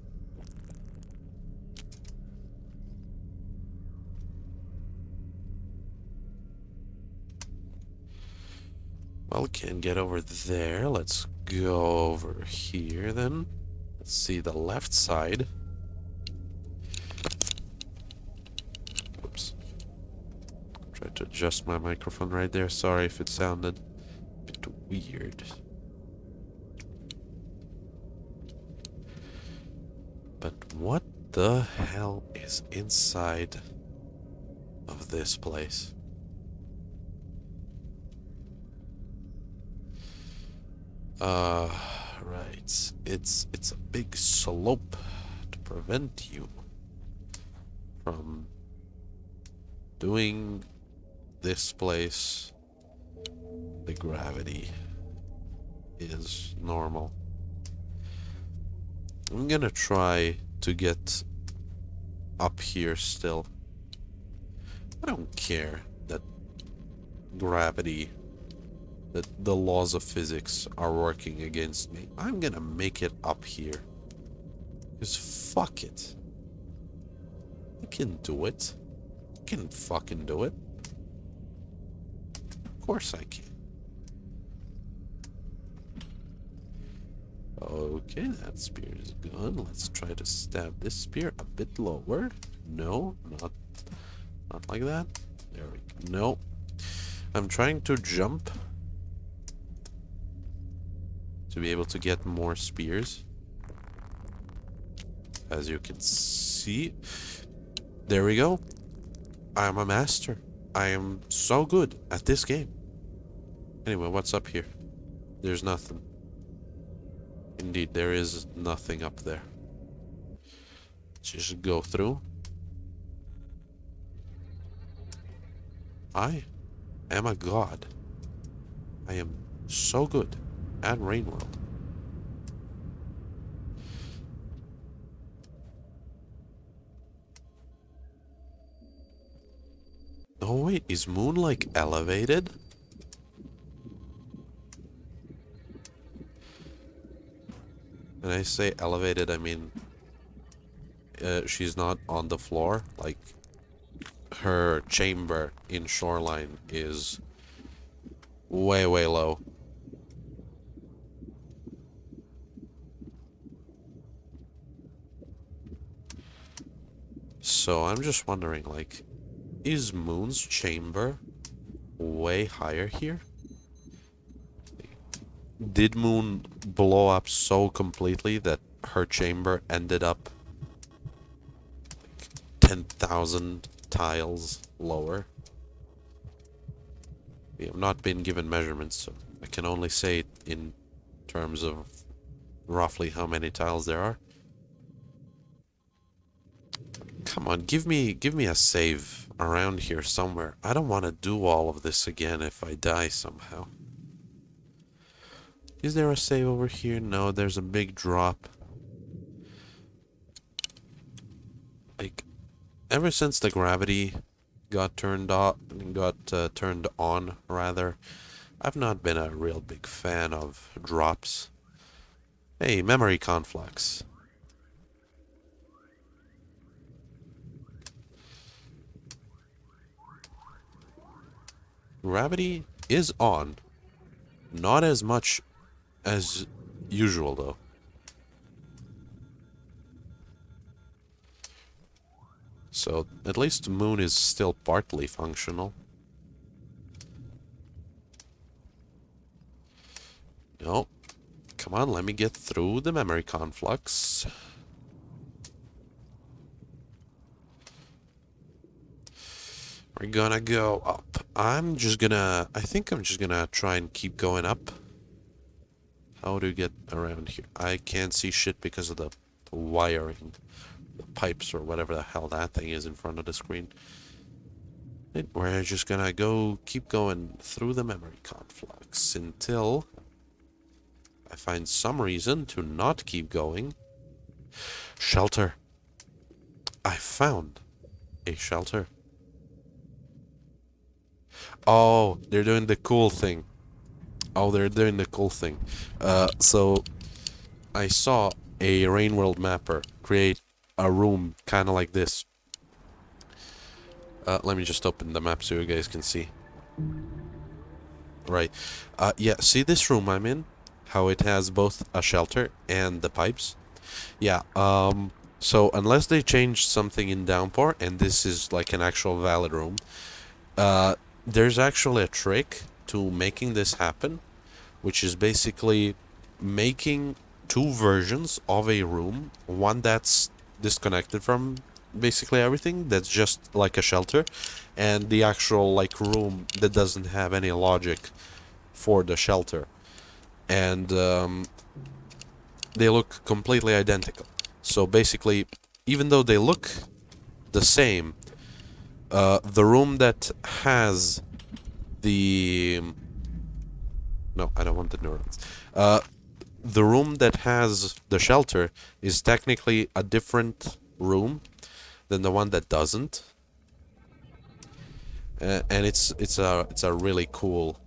Well, can't get over there. Let's go over here then. Let's see the left side. Oops. Try to adjust my microphone right there. Sorry if it sounded a bit weird. But what the hell is inside of this place? Uh, right. It's it's a big slope to prevent you from doing this place. The gravity is normal. I'm gonna try to get up here still. I don't care that gravity that the laws of physics are working against me. I'm gonna make it up here. Because fuck it. I can do it. I can fucking do it. Of course I can. Okay, that spear is gone. Let's try to stab this spear a bit lower. No, not, not like that. There we go. No. I'm trying to jump to be able to get more spears. As you can see. There we go. I am a master. I am so good at this game. Anyway, what's up here? There's nothing. Indeed, there is nothing up there. Just go through. I am a god. I am so good at Rain World. Oh wait, is Moon like elevated? When I say elevated, I mean uh, she's not on the floor. Like her chamber in Shoreline is way, way low. So I'm just wondering, like, is Moon's chamber way higher here? Did Moon blow up so completely that her chamber ended up like 10,000 tiles lower? We have not been given measurements, so I can only say in terms of roughly how many tiles there are. Come on, give me give me a save around here somewhere. I don't want to do all of this again if I die somehow. Is there a save over here? No, there's a big drop. Like, ever since the gravity got turned off, got uh, turned on, rather, I've not been a real big fan of drops. Hey, memory conflux. Gravity is on. Not as much as usual, though. So, at least the moon is still partly functional. No. Come on, let me get through the memory conflux. We're gonna go up. I'm just gonna... I think I'm just gonna try and keep going up. How do you get around here? I can't see shit because of the wiring the pipes or whatever the hell that thing is in front of the screen. We're just gonna go keep going through the memory conflux until I find some reason to not keep going. Shelter. I found a shelter. Oh, they're doing the cool thing. Oh, they're doing the cool thing. Uh, so I saw a Rain World mapper create a room kind of like this. Uh, let me just open the map so you guys can see. Right. Uh, yeah, see this room I'm in? How it has both a shelter and the pipes? Yeah, um, so unless they change something in Downpour, and this is like an actual valid room, uh, there's actually a trick to making this happen, which is basically making two versions of a room, one that's disconnected from basically everything, that's just like a shelter, and the actual like room that doesn't have any logic for the shelter. And um, they look completely identical. So basically, even though they look the same, uh, the room that has the no, I don't want the neurons. Uh, the room that has the shelter is technically a different room than the one that doesn't, uh, and it's it's a it's a really cool,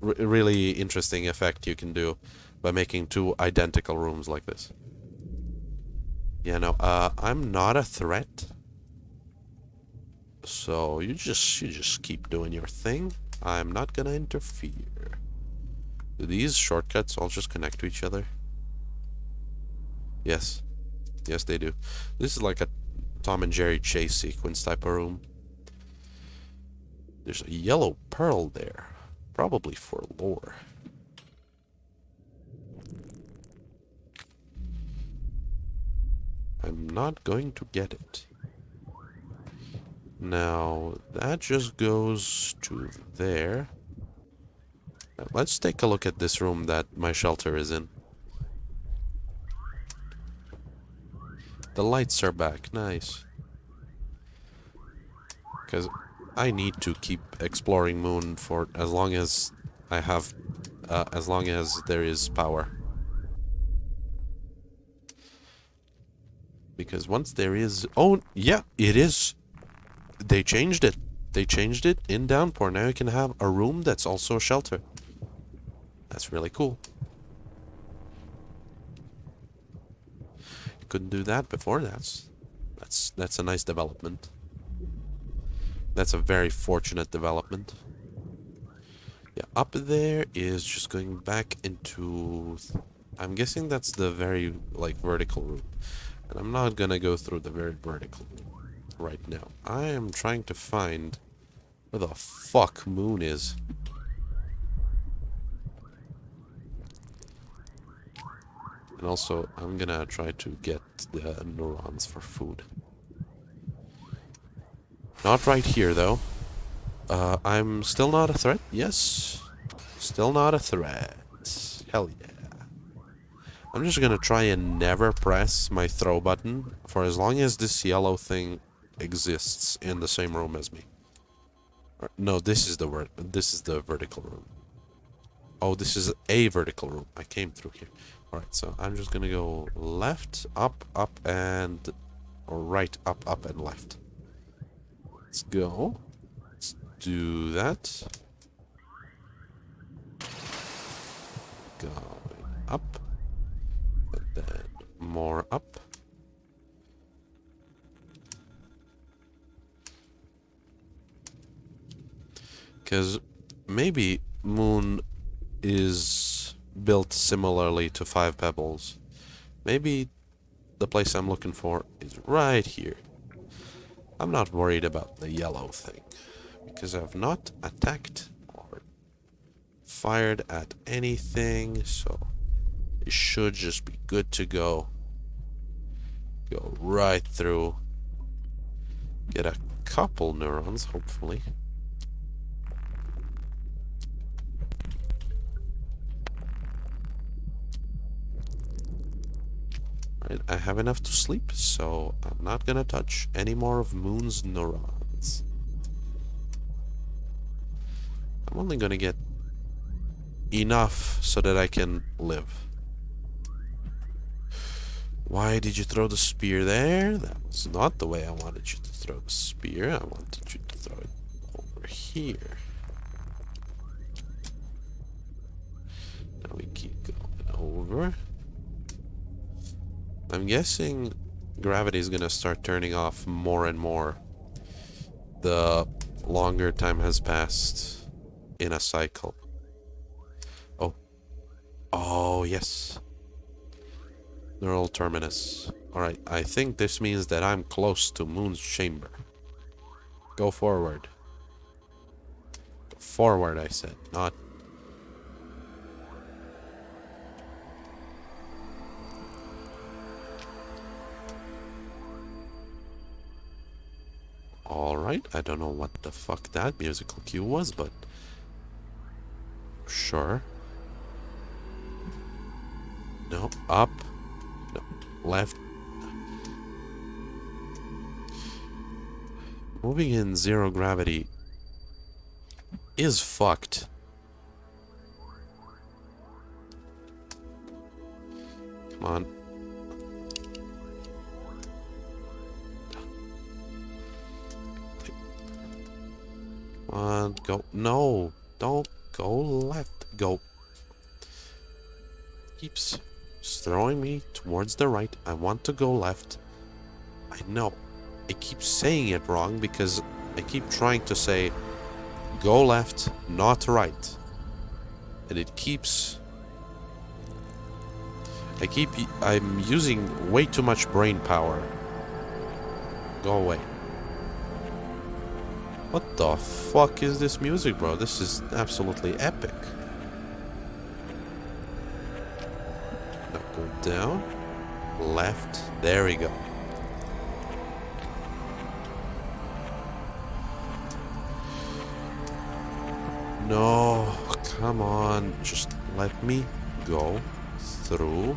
really interesting effect you can do by making two identical rooms like this. Yeah, no, uh, I'm not a threat. So you just you just keep doing your thing. I'm not gonna interfere. Do these shortcuts all just connect to each other? Yes. Yes, they do. This is like a Tom and Jerry chase sequence type of room. There's a yellow pearl there. Probably for lore. I'm not going to get it. Now, that just goes to there. Let's take a look at this room that my shelter is in. The lights are back, nice. Because I need to keep exploring Moon for as long as I have, uh, as long as there is power. Because once there is... Oh, yeah, it is. They changed it. They changed it in Downpour. Now you can have a room that's also a shelter. That's really cool. You couldn't do that before. That's that's that's a nice development. That's a very fortunate development. Yeah, up there is just going back into... I'm guessing that's the very, like, vertical room. And I'm not gonna go through the very vertical right now. I am trying to find where the fuck Moon is. And also, I'm gonna try to get the neurons for food. Not right here, though. Uh, I'm still not a threat? Yes. Still not a threat. Hell yeah. I'm just gonna try and never press my throw button for as long as this yellow thing exists in the same room as me. No, this is the word. This is the vertical room. Oh, this is a vertical room. I came through here. Alright, so I'm just gonna go left, up, up, and... Right, up, up, and left. Let's go. Let's do that. Going up And then more up. Because maybe Moon is built similarly to Five Pebbles. Maybe the place I'm looking for is right here. I'm not worried about the yellow thing, because I've not attacked or fired at anything, so it should just be good to go. Go right through. Get a couple neurons, hopefully. I have enough to sleep, so I'm not gonna touch any more of Moon's neurons. I'm only gonna get enough so that I can live. Why did you throw the spear there? That was not the way I wanted you to throw the spear. I wanted you to throw it over here. Now we keep going over. I'm guessing gravity is gonna start turning off more and more the longer time has passed in a cycle. Oh. Oh, yes. Neural terminus. Alright, I think this means that I'm close to Moon's chamber. Go forward. Forward, I said, not Alright, I don't know what the fuck that musical cue was, but... Sure. No, up. No, left. Moving in zero gravity is fucked. Come on. On, go. No, don't go left. Go. Keeps throwing me towards the right. I want to go left. I know. I keep saying it wrong because I keep trying to say go left, not right. And it keeps... I keep... I'm using way too much brain power. Go away. What the fuck is this music, bro? This is absolutely epic. Now go down. Left. There we go. No, come on. Just let me go through.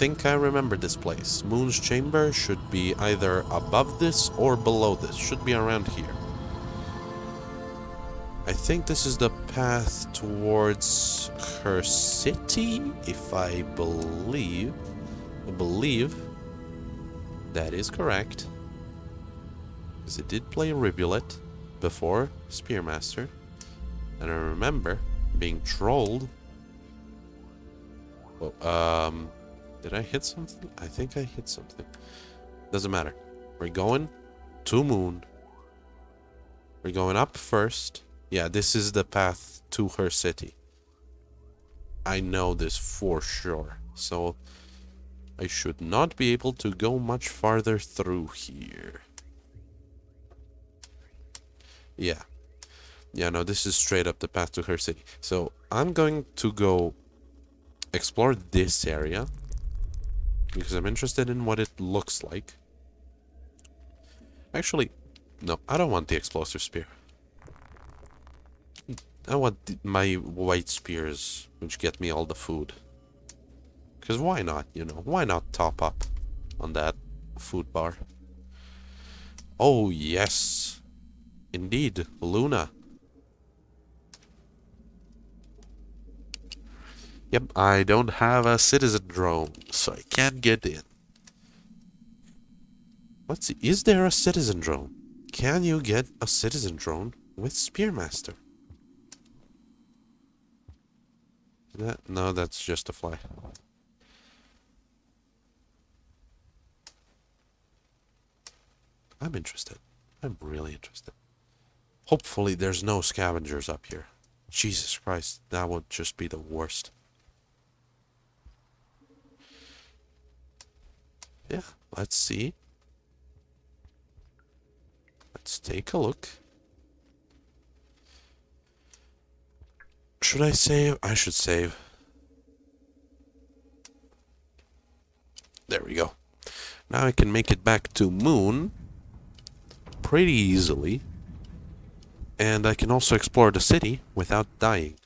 Think I remember this place. Moon's chamber should be either above this or below this. Should be around here. I think this is the path towards her city, if I believe. I believe that is correct. Because it did play Rivulet before Spearmaster. And I remember being trolled. Oh, um, did I hit something? I think I hit something. Doesn't matter. We're going to Moon. We're going up first. Yeah, this is the path to her city. I know this for sure. So, I should not be able to go much farther through here. Yeah. Yeah, no, this is straight up the path to her city. So, I'm going to go explore this area. Because I'm interested in what it looks like. Actually, no, I don't want the explosive spear. I want the, my white spears, which get me all the food. Because why not, you know? Why not top up on that food bar? Oh, yes. Indeed, Luna. Yep, I don't have a citizen drone, so I can't get in. Let's see, is there a citizen drone? Can you get a citizen drone with Spearmaster? That, no, that's just a fly. I'm interested. I'm really interested. Hopefully there's no scavengers up here. Jesus Christ, that would just be the worst. Yeah, let's see. Let's take a look. Should I save? I should save. There we go. Now I can make it back to Moon pretty easily. And I can also explore the city without dying.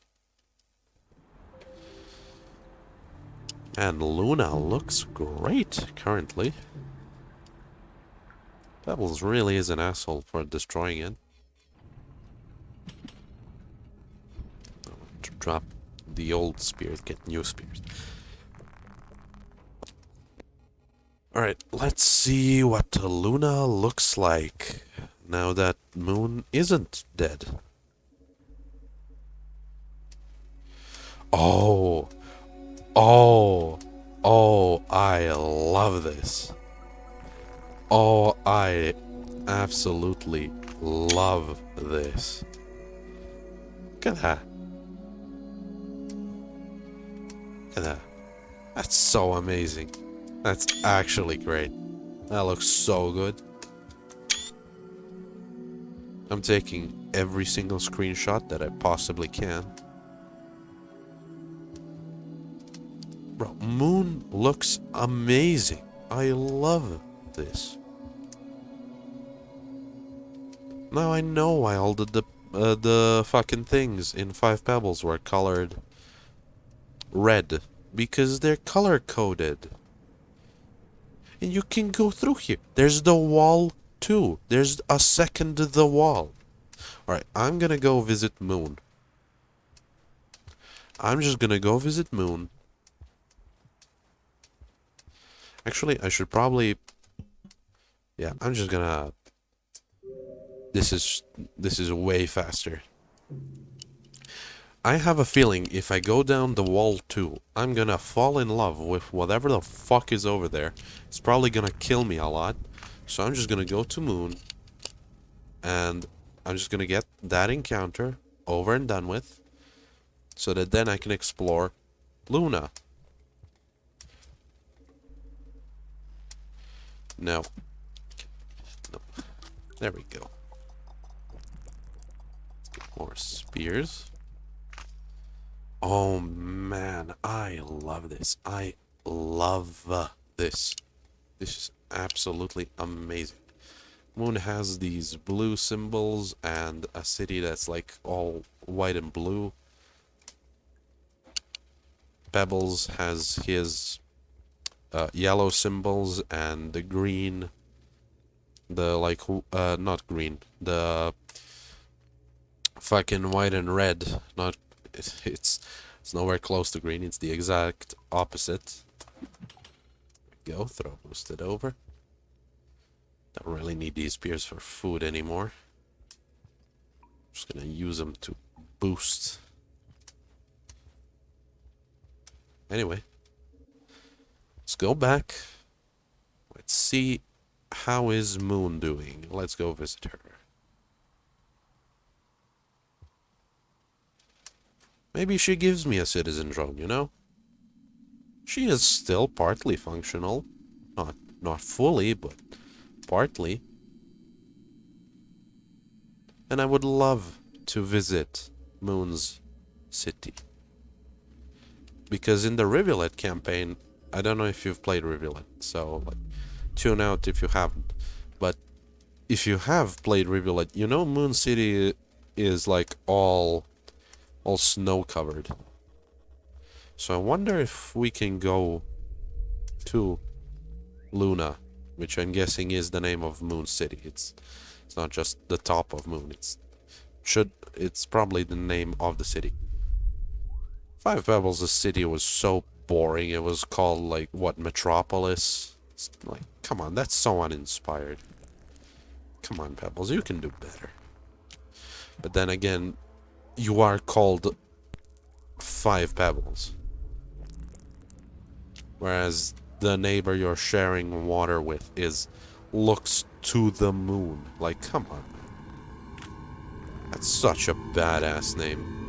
And Luna looks great currently. Pebbles really is an asshole for destroying it. Drop the old spears, get new spears. Alright, let's see what Luna looks like now that Moon isn't dead. Oh, oh, oh, I love this. Oh, I absolutely love this. Look at that. Look at that. That's so amazing. That's actually great. That looks so good. I'm taking every single screenshot that I possibly can. Bro, Moon looks amazing. I love this. Now I know why all the the, uh, the fucking things in Five Pebbles were colored red. Because they're color coded. And you can go through here. There's the wall too. There's a second the wall. Alright, I'm gonna go visit Moon. I'm just gonna go visit Moon. Actually, I should probably... Yeah, I'm just gonna... This is... This is way faster. I have a feeling if I go down the wall too, I'm gonna fall in love with whatever the fuck is over there. It's probably gonna kill me a lot. So I'm just gonna go to Moon. And I'm just gonna get that encounter over and done with. So that then I can explore Luna. No. no. There we go. More spears. Oh man, I love this. I love this. This is absolutely amazing. Moon has these blue symbols and a city that's like all white and blue. Pebbles has his uh, yellow symbols and the green, the like, uh, not green, the fucking white and red, not it, it's it's nowhere close to green. It's the exact opposite. Go, throw boosted over. Don't really need these spears for food anymore. Just gonna use them to boost. Anyway, let's go back. Let's see how is Moon doing. Let's go visit her. Maybe she gives me a citizen drone, you know? She is still partly functional. Not not fully, but partly. And I would love to visit Moon's city. Because in the Rivulet campaign, I don't know if you've played Rivulet, so like tune out if you haven't. But if you have played Rivulet, you know Moon City is like all all snow covered. So I wonder if we can go to Luna, which I'm guessing is the name of Moon City. It's it's not just the top of Moon. It's should it's probably the name of the city. Five Pebbles, the city was so boring. It was called like what Metropolis. It's like, come on, that's so uninspired. Come on, Pebbles, you can do better. But then again, you are called five pebbles. Whereas the neighbor you're sharing water with is looks to the moon. Like, come on. That's such a badass name.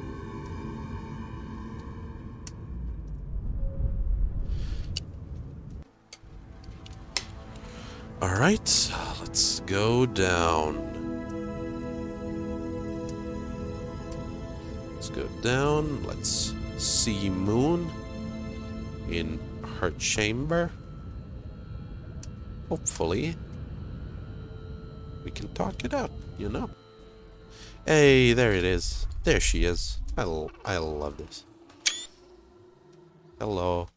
Alright, let's go down. Let's go down. Let's see Moon in her chamber. Hopefully, we can talk it out, you know? Hey, there it is. There she is. I, I love this. Hello.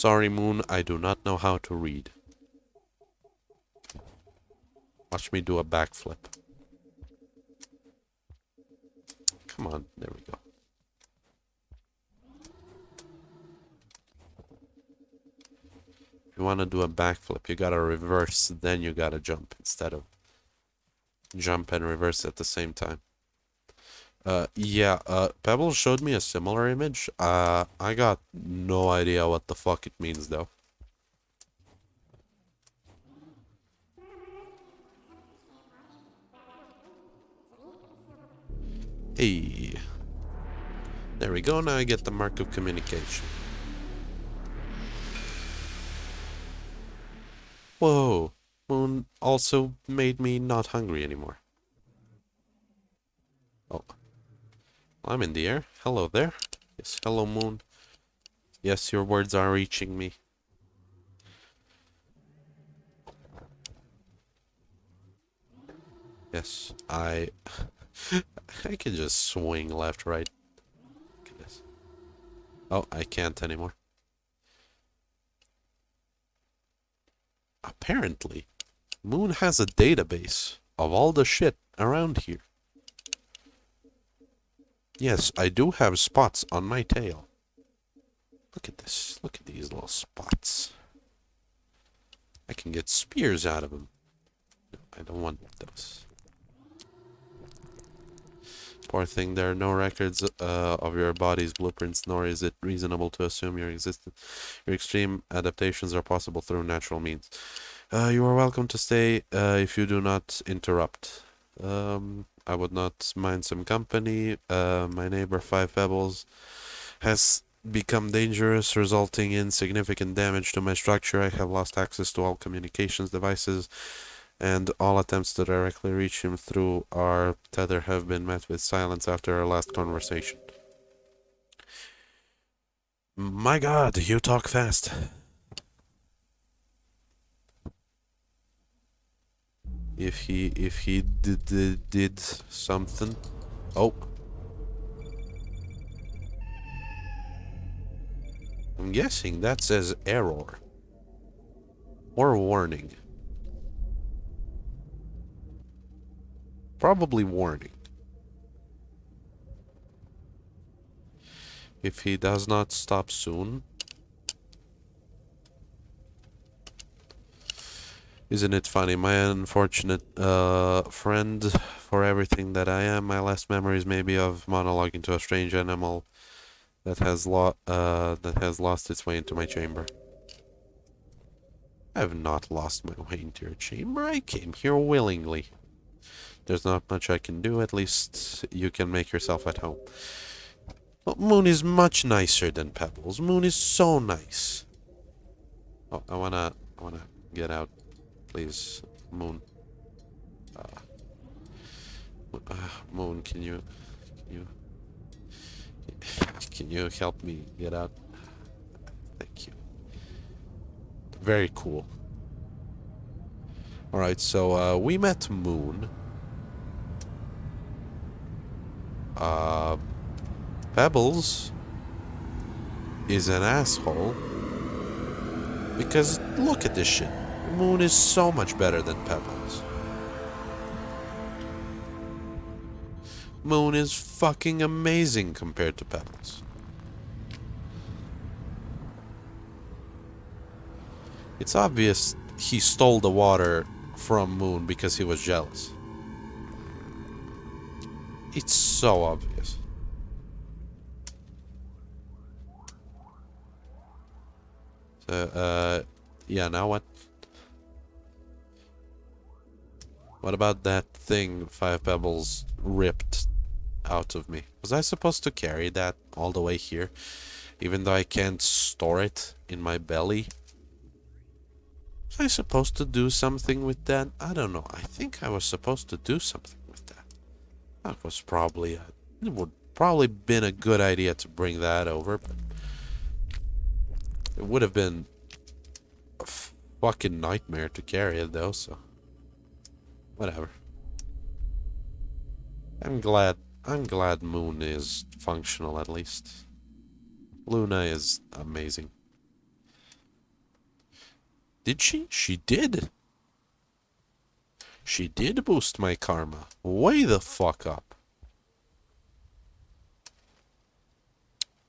Sorry, Moon, I do not know how to read. Watch me do a backflip. Come on, there we go. If you want to do a backflip, you gotta reverse, then you gotta jump instead of jump and reverse at the same time. Uh, yeah, uh, Pebble showed me a similar image. Uh, I got no idea what the fuck it means, though. Hey. There we go, now I get the mark of communication. Whoa. Moon also made me not hungry anymore. Oh. I'm in the air. Hello there. Yes, hello moon. Yes, your words are reaching me. Yes, I... I can just swing left, right. Oh, I can't anymore. Apparently, Moon has a database of all the shit around here. Yes, I do have spots on my tail. Look at this. Look at these little spots. I can get spears out of them. No, I don't want those. Poor thing, there are no records uh, of your body's blueprints, nor is it reasonable to assume your existence. Your extreme adaptations are possible through natural means. Uh, you are welcome to stay uh, if you do not interrupt. Um, I would not mind some company. Uh, my neighbor Five Pebbles has become dangerous, resulting in significant damage to my structure. I have lost access to all communications devices, and all attempts to directly reach him through our tether have been met with silence after our last conversation. My god, you talk fast. If he if he did, did, did something. Oh. I'm guessing that says error. Or warning. Probably warning. If he does not stop soon, Isn't it funny? My unfortunate uh, friend for everything that I am. My last memories maybe of monologuing to a strange animal that has lo uh, that has lost its way into my chamber. I have not lost my way into your chamber. I came here willingly. There's not much I can do. At least you can make yourself at home. But Moon is much nicer than Pebbles. Moon is so nice. Oh, I wanna, I wanna get out please, Moon. Uh, uh, Moon, can you, can you, can you help me get out? Thank you. Very cool. Alright, so uh, we met Moon. Uh, Pebbles is an asshole. Because look at this shit. Moon is so much better than Pebbles. Moon is fucking amazing compared to Pebbles. It's obvious he stole the water from Moon because he was jealous. It's so obvious. So, uh, yeah, now what? What about that thing Five Pebbles ripped out of me? Was I supposed to carry that all the way here? Even though I can't store it in my belly? Was I supposed to do something with that? I don't know. I think I was supposed to do something with that. That was probably a, it would probably been a good idea to bring that over, but it would have been a fucking nightmare to carry it though, so whatever. I'm glad I'm glad Moon is functional at least. Luna is amazing. Did she? She did. She did boost my karma. Way the fuck up.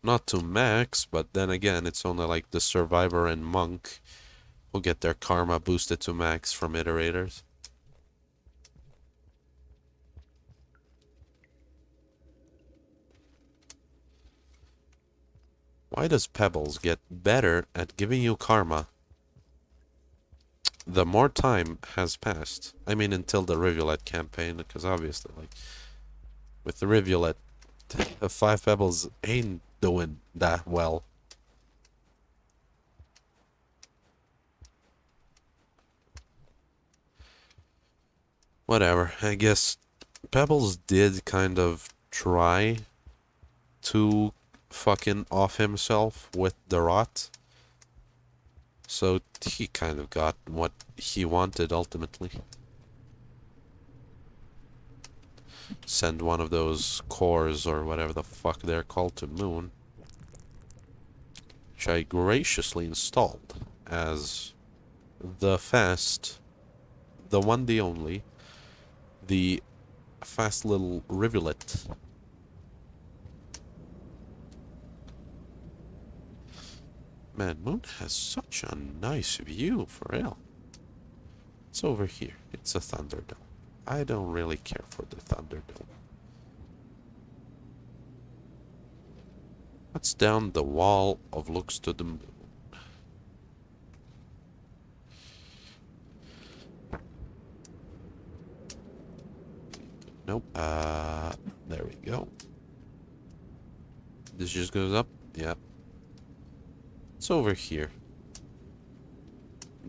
Not to max, but then again, it's only like the survivor and monk who get their karma boosted to max from iterators. Why does Pebbles get better at giving you karma the more time has passed? I mean, until the Rivulet campaign, because obviously, like, with the Rivulet, the Five Pebbles ain't doing that well. Whatever, I guess Pebbles did kind of try to fucking off himself with the rot. So he kind of got what he wanted ultimately. Send one of those cores or whatever the fuck they're called to Moon. Which I graciously installed as the fast, the one, the only, the fast little rivulet Man, Moon has such a nice view, for real. It's over here. It's a Thunderdome. I don't really care for the Thunderdome. What's down the wall of looks to the moon? Nope. Uh, there we go. This just goes up? Yep. It's over here.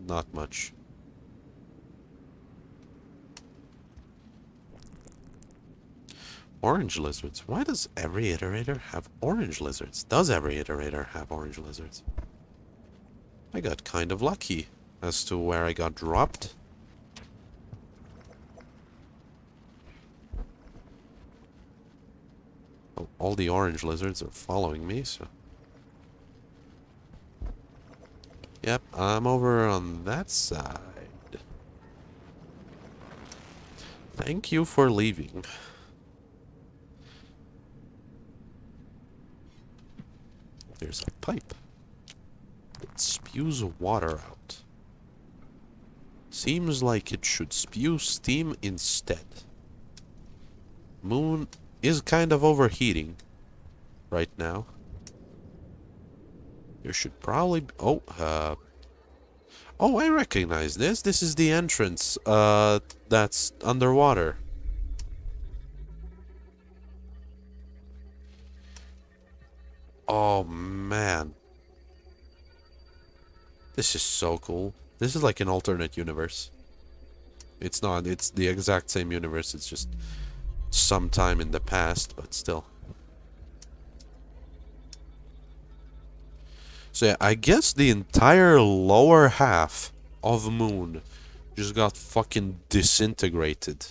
Not much. Orange lizards. Why does every iterator have orange lizards? Does every iterator have orange lizards? I got kind of lucky as to where I got dropped. Oh, all the orange lizards are following me, so... Yep, I'm over on that side. Thank you for leaving. There's a pipe. It spews water out. Seems like it should spew steam instead. Moon is kind of overheating right now. You should probably... Oh, uh... Oh, I recognize this. This is the entrance, uh, that's underwater. Oh, man. This is so cool. This is like an alternate universe. It's not, it's the exact same universe, it's just sometime in the past, but still. So yeah, I guess the entire lower half of Moon just got fucking disintegrated.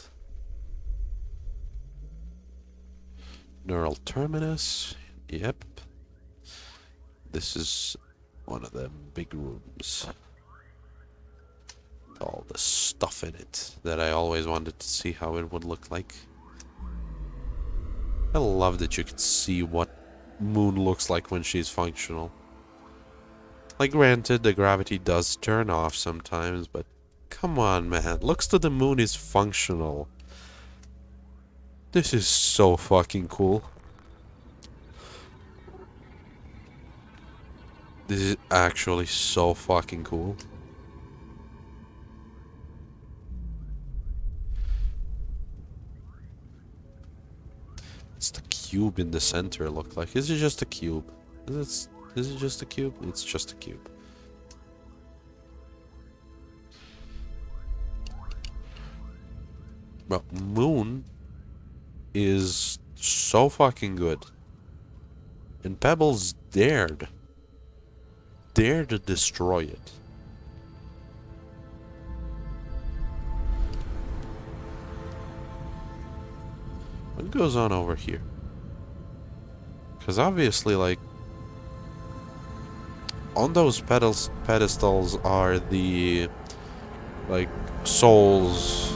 Neural terminus. Yep. This is one of the big rooms. All the stuff in it that I always wanted to see how it would look like. I love that you can see what Moon looks like when she's functional. Like, granted, the gravity does turn off sometimes, but come on, man. Looks to the moon is functional. This is so fucking cool. This is actually so fucking cool. It's the cube in the center look like. Is it just a cube? Is it is it just a cube? It's just a cube. But Moon is so fucking good. And Pebbles dared. dare to destroy it. What goes on over here? Because obviously, like, on those pedals, pedestals are the, like, souls.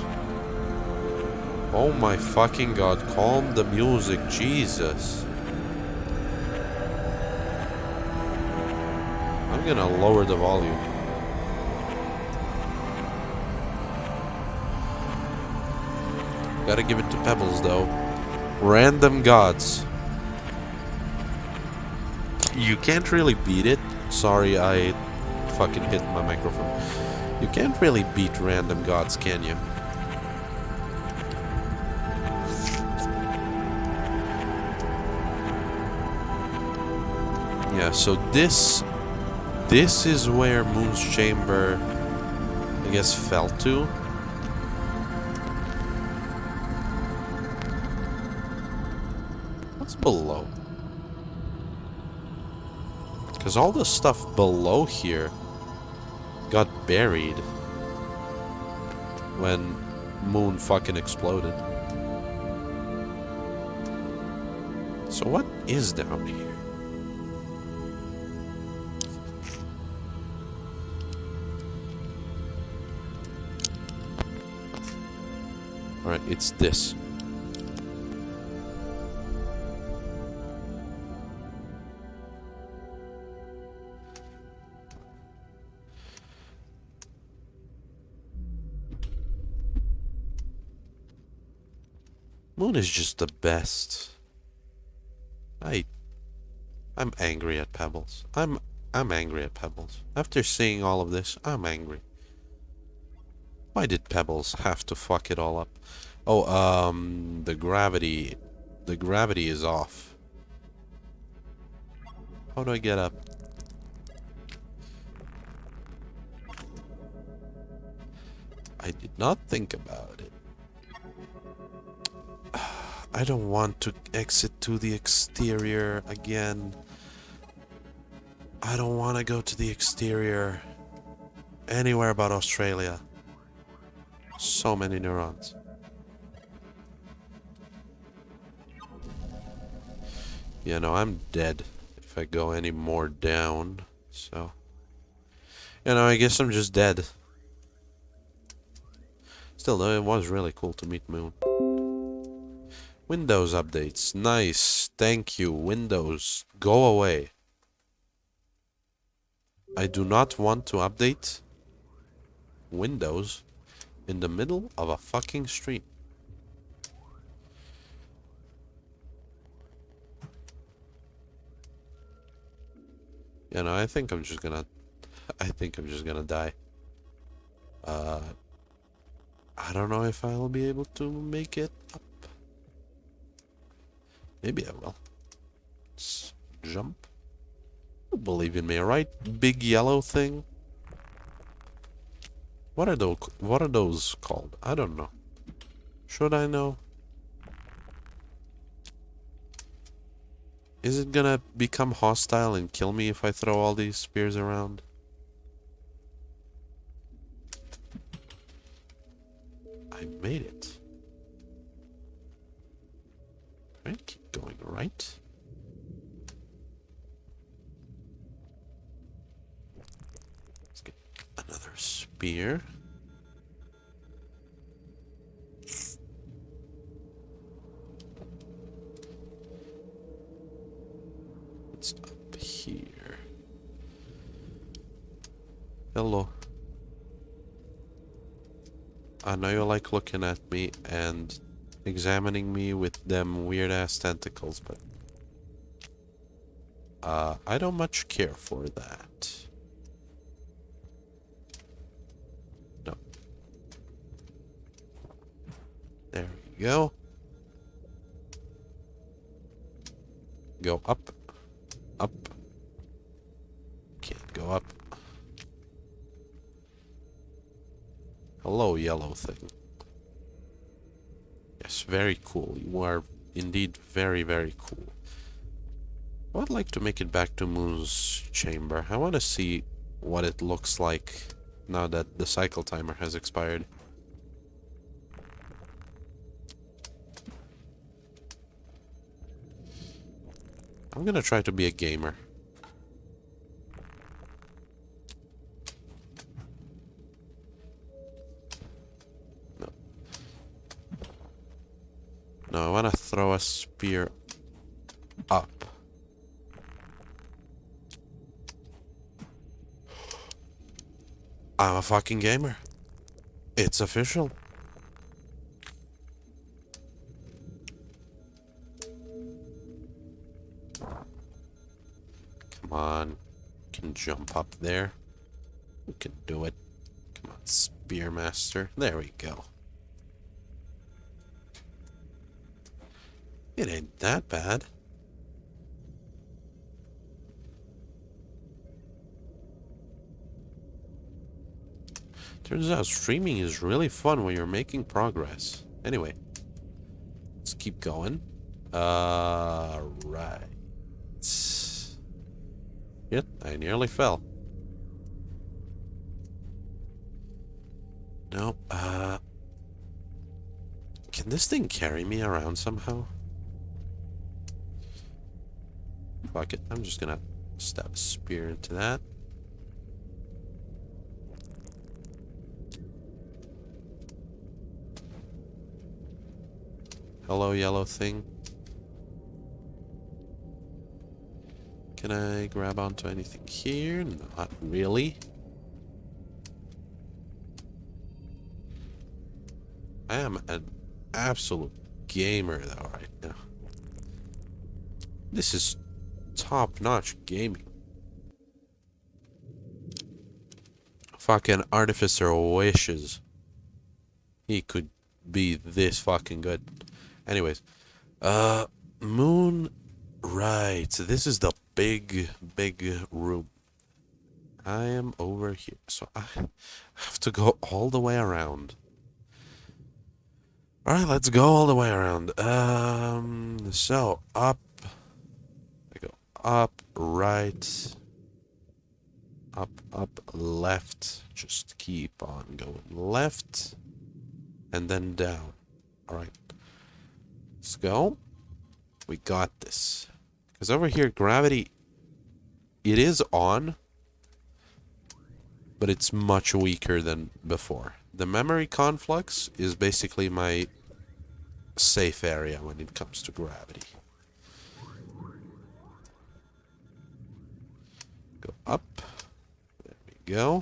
Oh my fucking god, calm the music, Jesus. I'm gonna lower the volume. Gotta give it to Pebbles, though. Random gods. You can't really beat it. Sorry, I fucking hit my microphone. You can't really beat random gods, can you? Yeah, so this... This is where Moon's Chamber, I guess, fell to. What's below? Because all the stuff below here got buried when Moon fucking exploded. So what is down here? Alright, it's this. Moon is just the best. I... I'm angry at Pebbles. I'm... I'm angry at Pebbles. After seeing all of this, I'm angry. Why did Pebbles have to fuck it all up? Oh, um... The gravity... The gravity is off. How do I get up? I did not think about it. I don't want to exit to the exterior again. I don't want to go to the exterior anywhere but Australia. So many neurons. Yeah, no, I'm dead if I go any more down. So, you know, I guess I'm just dead. Still, though, it was really cool to meet Moon. Windows updates. Nice. Thank you. Windows. Go away. I do not want to update Windows in the middle of a fucking stream. You know, I think I'm just gonna... I think I'm just gonna die. Uh... I don't know if I'll be able to make it up. Maybe I will. Let's jump. Believe in me, right? Big yellow thing. What are those? What are those called? I don't know. Should I know? Is it gonna become hostile and kill me if I throw all these spears around? I made it. Right going right. Let's get another spear. It's up here. Hello. I know you like looking at me and examining me with them weird ass tentacles, but uh, I don't much care for that. No. There we go. Go up. Up. Can't go up. Hello, yellow thing. Very cool. You are indeed very, very cool. I would like to make it back to Moon's chamber. I want to see what it looks like now that the cycle timer has expired. I'm gonna try to be a gamer. I wanna throw a spear up. I'm a fucking gamer. It's official. Come on. Can jump up there. We can do it. Come on, Spearmaster. There we go. It ain't that bad. Turns out streaming is really fun when you're making progress. Anyway, let's keep going. Uh, right. Yep, I nearly fell. Nope, uh... Can this thing carry me around somehow? Fuck it, I'm just gonna stab a spear into that. Hello, yellow thing. Can I grab onto anything here? Not really. I am an absolute gamer though right now. This is top-notch gaming. Fucking Artificer wishes he could be this fucking good. Anyways, uh, moon, right. So this is the big, big room. I am over here, so I have to go all the way around. Alright, let's go all the way around. Um, so, up. Up, right, up, up, left. Just keep on going left, and then down. Alright. Let's go. We got this. Because over here, gravity, it is on, but it's much weaker than before. The memory conflux is basically my safe area when it comes to gravity. Go up. There we go.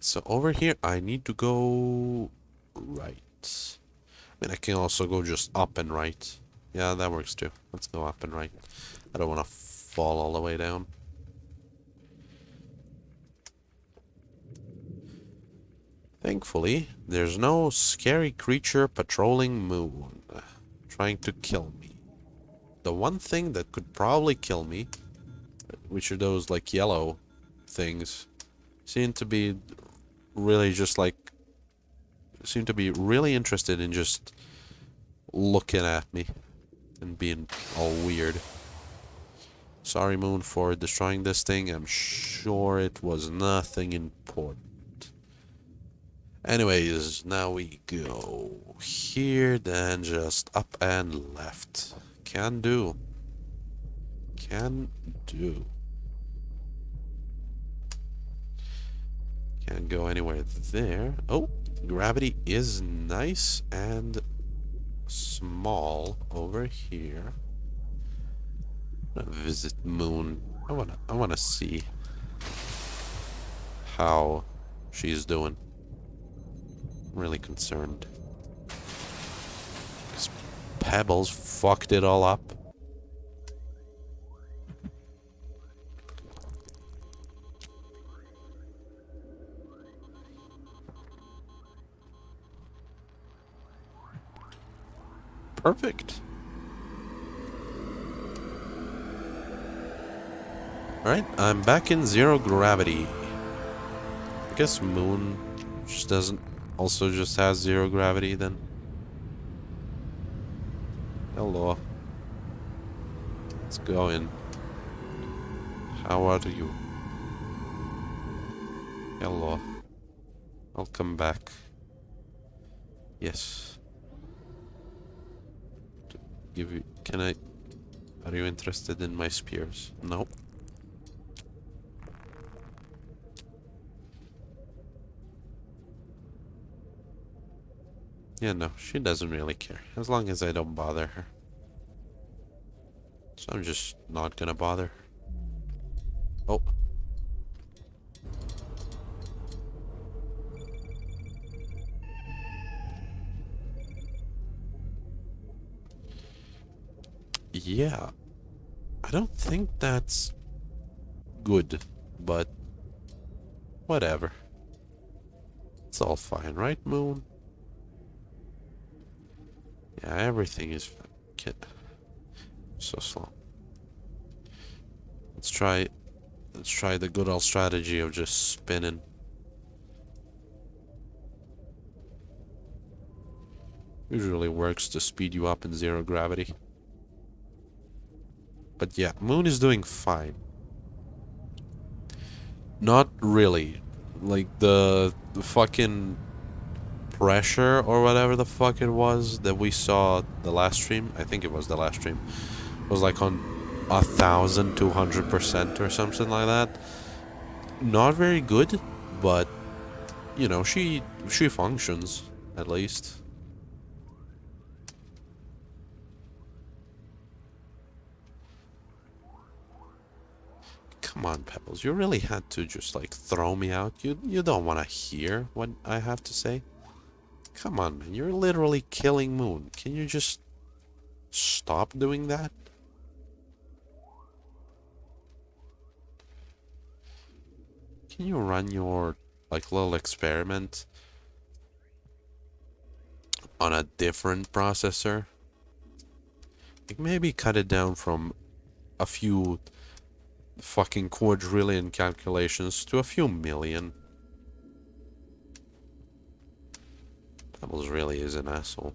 So over here, I need to go right. I mean, I can also go just up and right. Yeah, that works too. Let's go up and right. I don't want to fall all the way down. Thankfully, there's no scary creature patrolling Moon, trying to kill me. The one thing that could probably kill me, which are those, like, yellow things, seem to be really just like seem to be really interested in just looking at me and being all weird. Sorry, Moon, for destroying this thing. I'm sure it was nothing important. Anyways, now we go here, then just up and left. Can do. Can do. Can't go anywhere there. Oh, gravity is nice and small over here. visit Moon. I wanna I wanna see how she's doing. Really concerned. Because Pebbles fucked it all up. Perfect. Alright, I'm back in zero gravity. I guess Moon just doesn't also just has zero gravity then. Hello. Let's go in. How are you? Hello. I'll come back. Yes. Give you can I are you interested in my spears? Nope. Yeah, no, she doesn't really care. As long as I don't bother her. So I'm just not gonna bother. Oh. Yeah. I don't think that's good, but whatever. It's all fine, right, Moon? Yeah, everything is so slow. Let's try let's try the good old strategy of just spinning. Usually works to speed you up in zero gravity. But yeah, Moon is doing fine. Not really. Like the, the fucking pressure or whatever the fuck it was that we saw the last stream. I think it was the last stream. Was like on a thousand two hundred percent or something like that. Not very good, but you know she she functions at least. Come on, Pebbles. You really had to just like throw me out. You you don't want to hear what I have to say. Come on, man. You're literally killing Moon. Can you just stop doing that? Can you run your like little experiment on a different processor? Like maybe cut it down from a few fucking quadrillion calculations to a few million. Pebbles really is an asshole.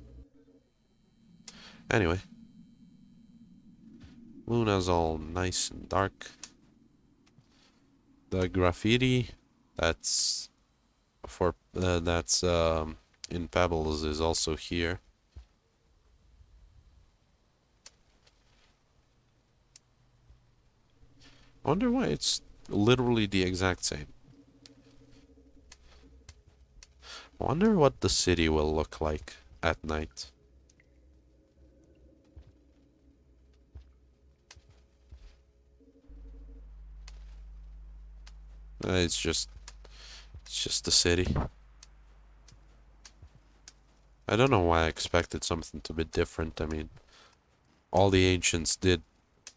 Anyway. Luna's all nice and dark. The graffiti that's for uh, that's um, in Pebbles is also here. I wonder why it's literally the exact same. Wonder what the city will look like at night. Uh, it's just it's just the city. I don't know why I expected something to be different. I mean, all the ancients did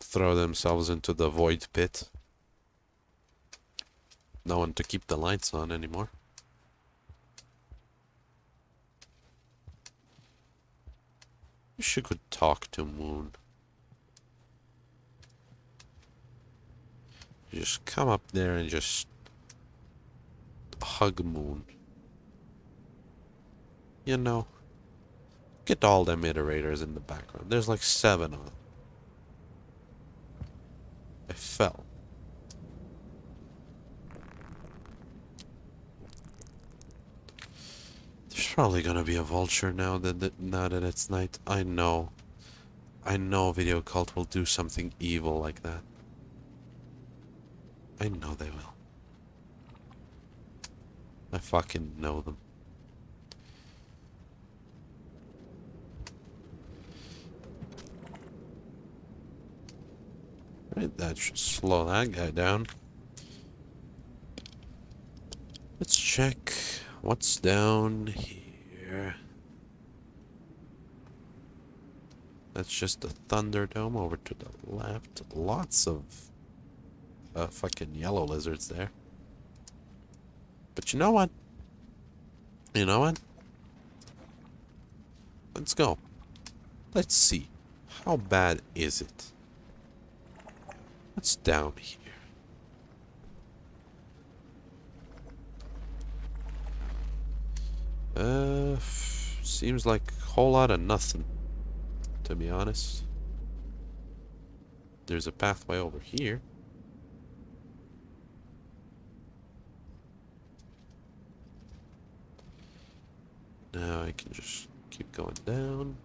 throw themselves into the void pit. No one to keep the lights on anymore. You could talk to Moon. Just come up there and just hug Moon. You know, get all them iterators in the background. There's like seven of them. I fell. There's probably gonna be a vulture now that, that now that it's night. I know. I know Videocult will do something evil like that. I know they will. I fucking know them. Right, that should slow that guy down. Let's check what's down here. That's just the Thunderdome over to the left. Lots of uh, fucking yellow lizards there. But you know what? You know what? Let's go. Let's see. How bad is it? What's down here? Uh, seems like a whole lot of nothing, to be honest. There's a pathway over here. Now I can just keep going down,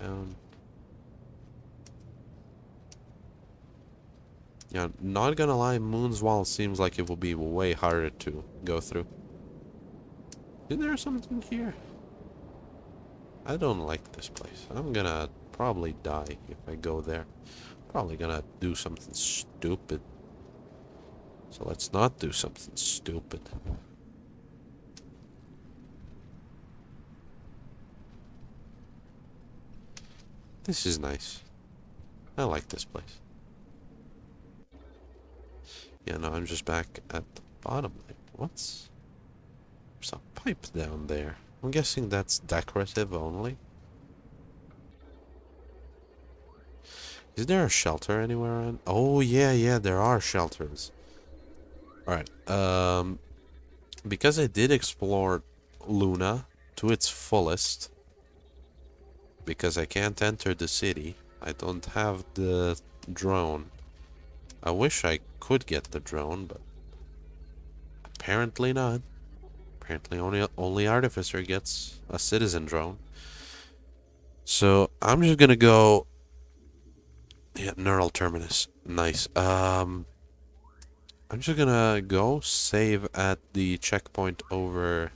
down. Yeah, not gonna lie, Moon's Wall seems like it will be way harder to go through. Is there something here? I don't like this place. I'm gonna probably die if I go there. Probably gonna do something stupid. So let's not do something stupid. This is nice. I like this place. Yeah, no, I'm just back at the bottom. Like, What's... There's a pipe down there. I'm guessing that's decorative only. Is there a shelter anywhere around? Oh, yeah, yeah, there are shelters. Alright, um... Because I did explore Luna to its fullest, because I can't enter the city, I don't have the drone. I wish I could get the drone, but apparently not. Apparently only only Artificer gets a citizen drone. So I'm just gonna go yeah, neural terminus. Nice. Um I'm just gonna go save at the checkpoint over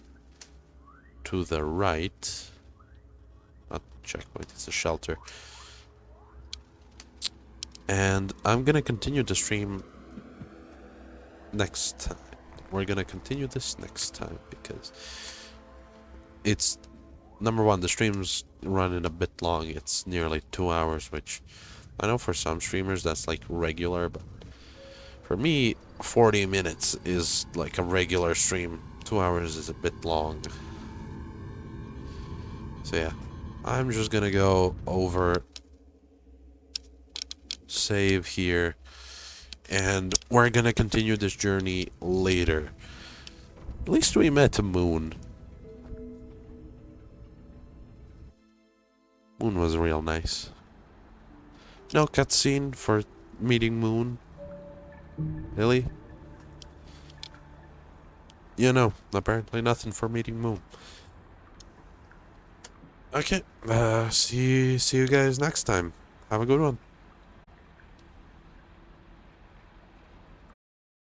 to the right. Not checkpoint, it's a shelter. And I'm gonna continue the stream next time. We're gonna continue this next time because it's number one, the stream's running a bit long. It's nearly two hours, which I know for some streamers that's like regular, but for me, 40 minutes is like a regular stream. Two hours is a bit long. So yeah, I'm just gonna go over save here. And we're gonna continue this journey later. At least we met Moon. Moon was real nice. No cutscene for meeting Moon. Really? You know, apparently nothing for meeting Moon. Okay, uh, see, see you guys next time. Have a good one.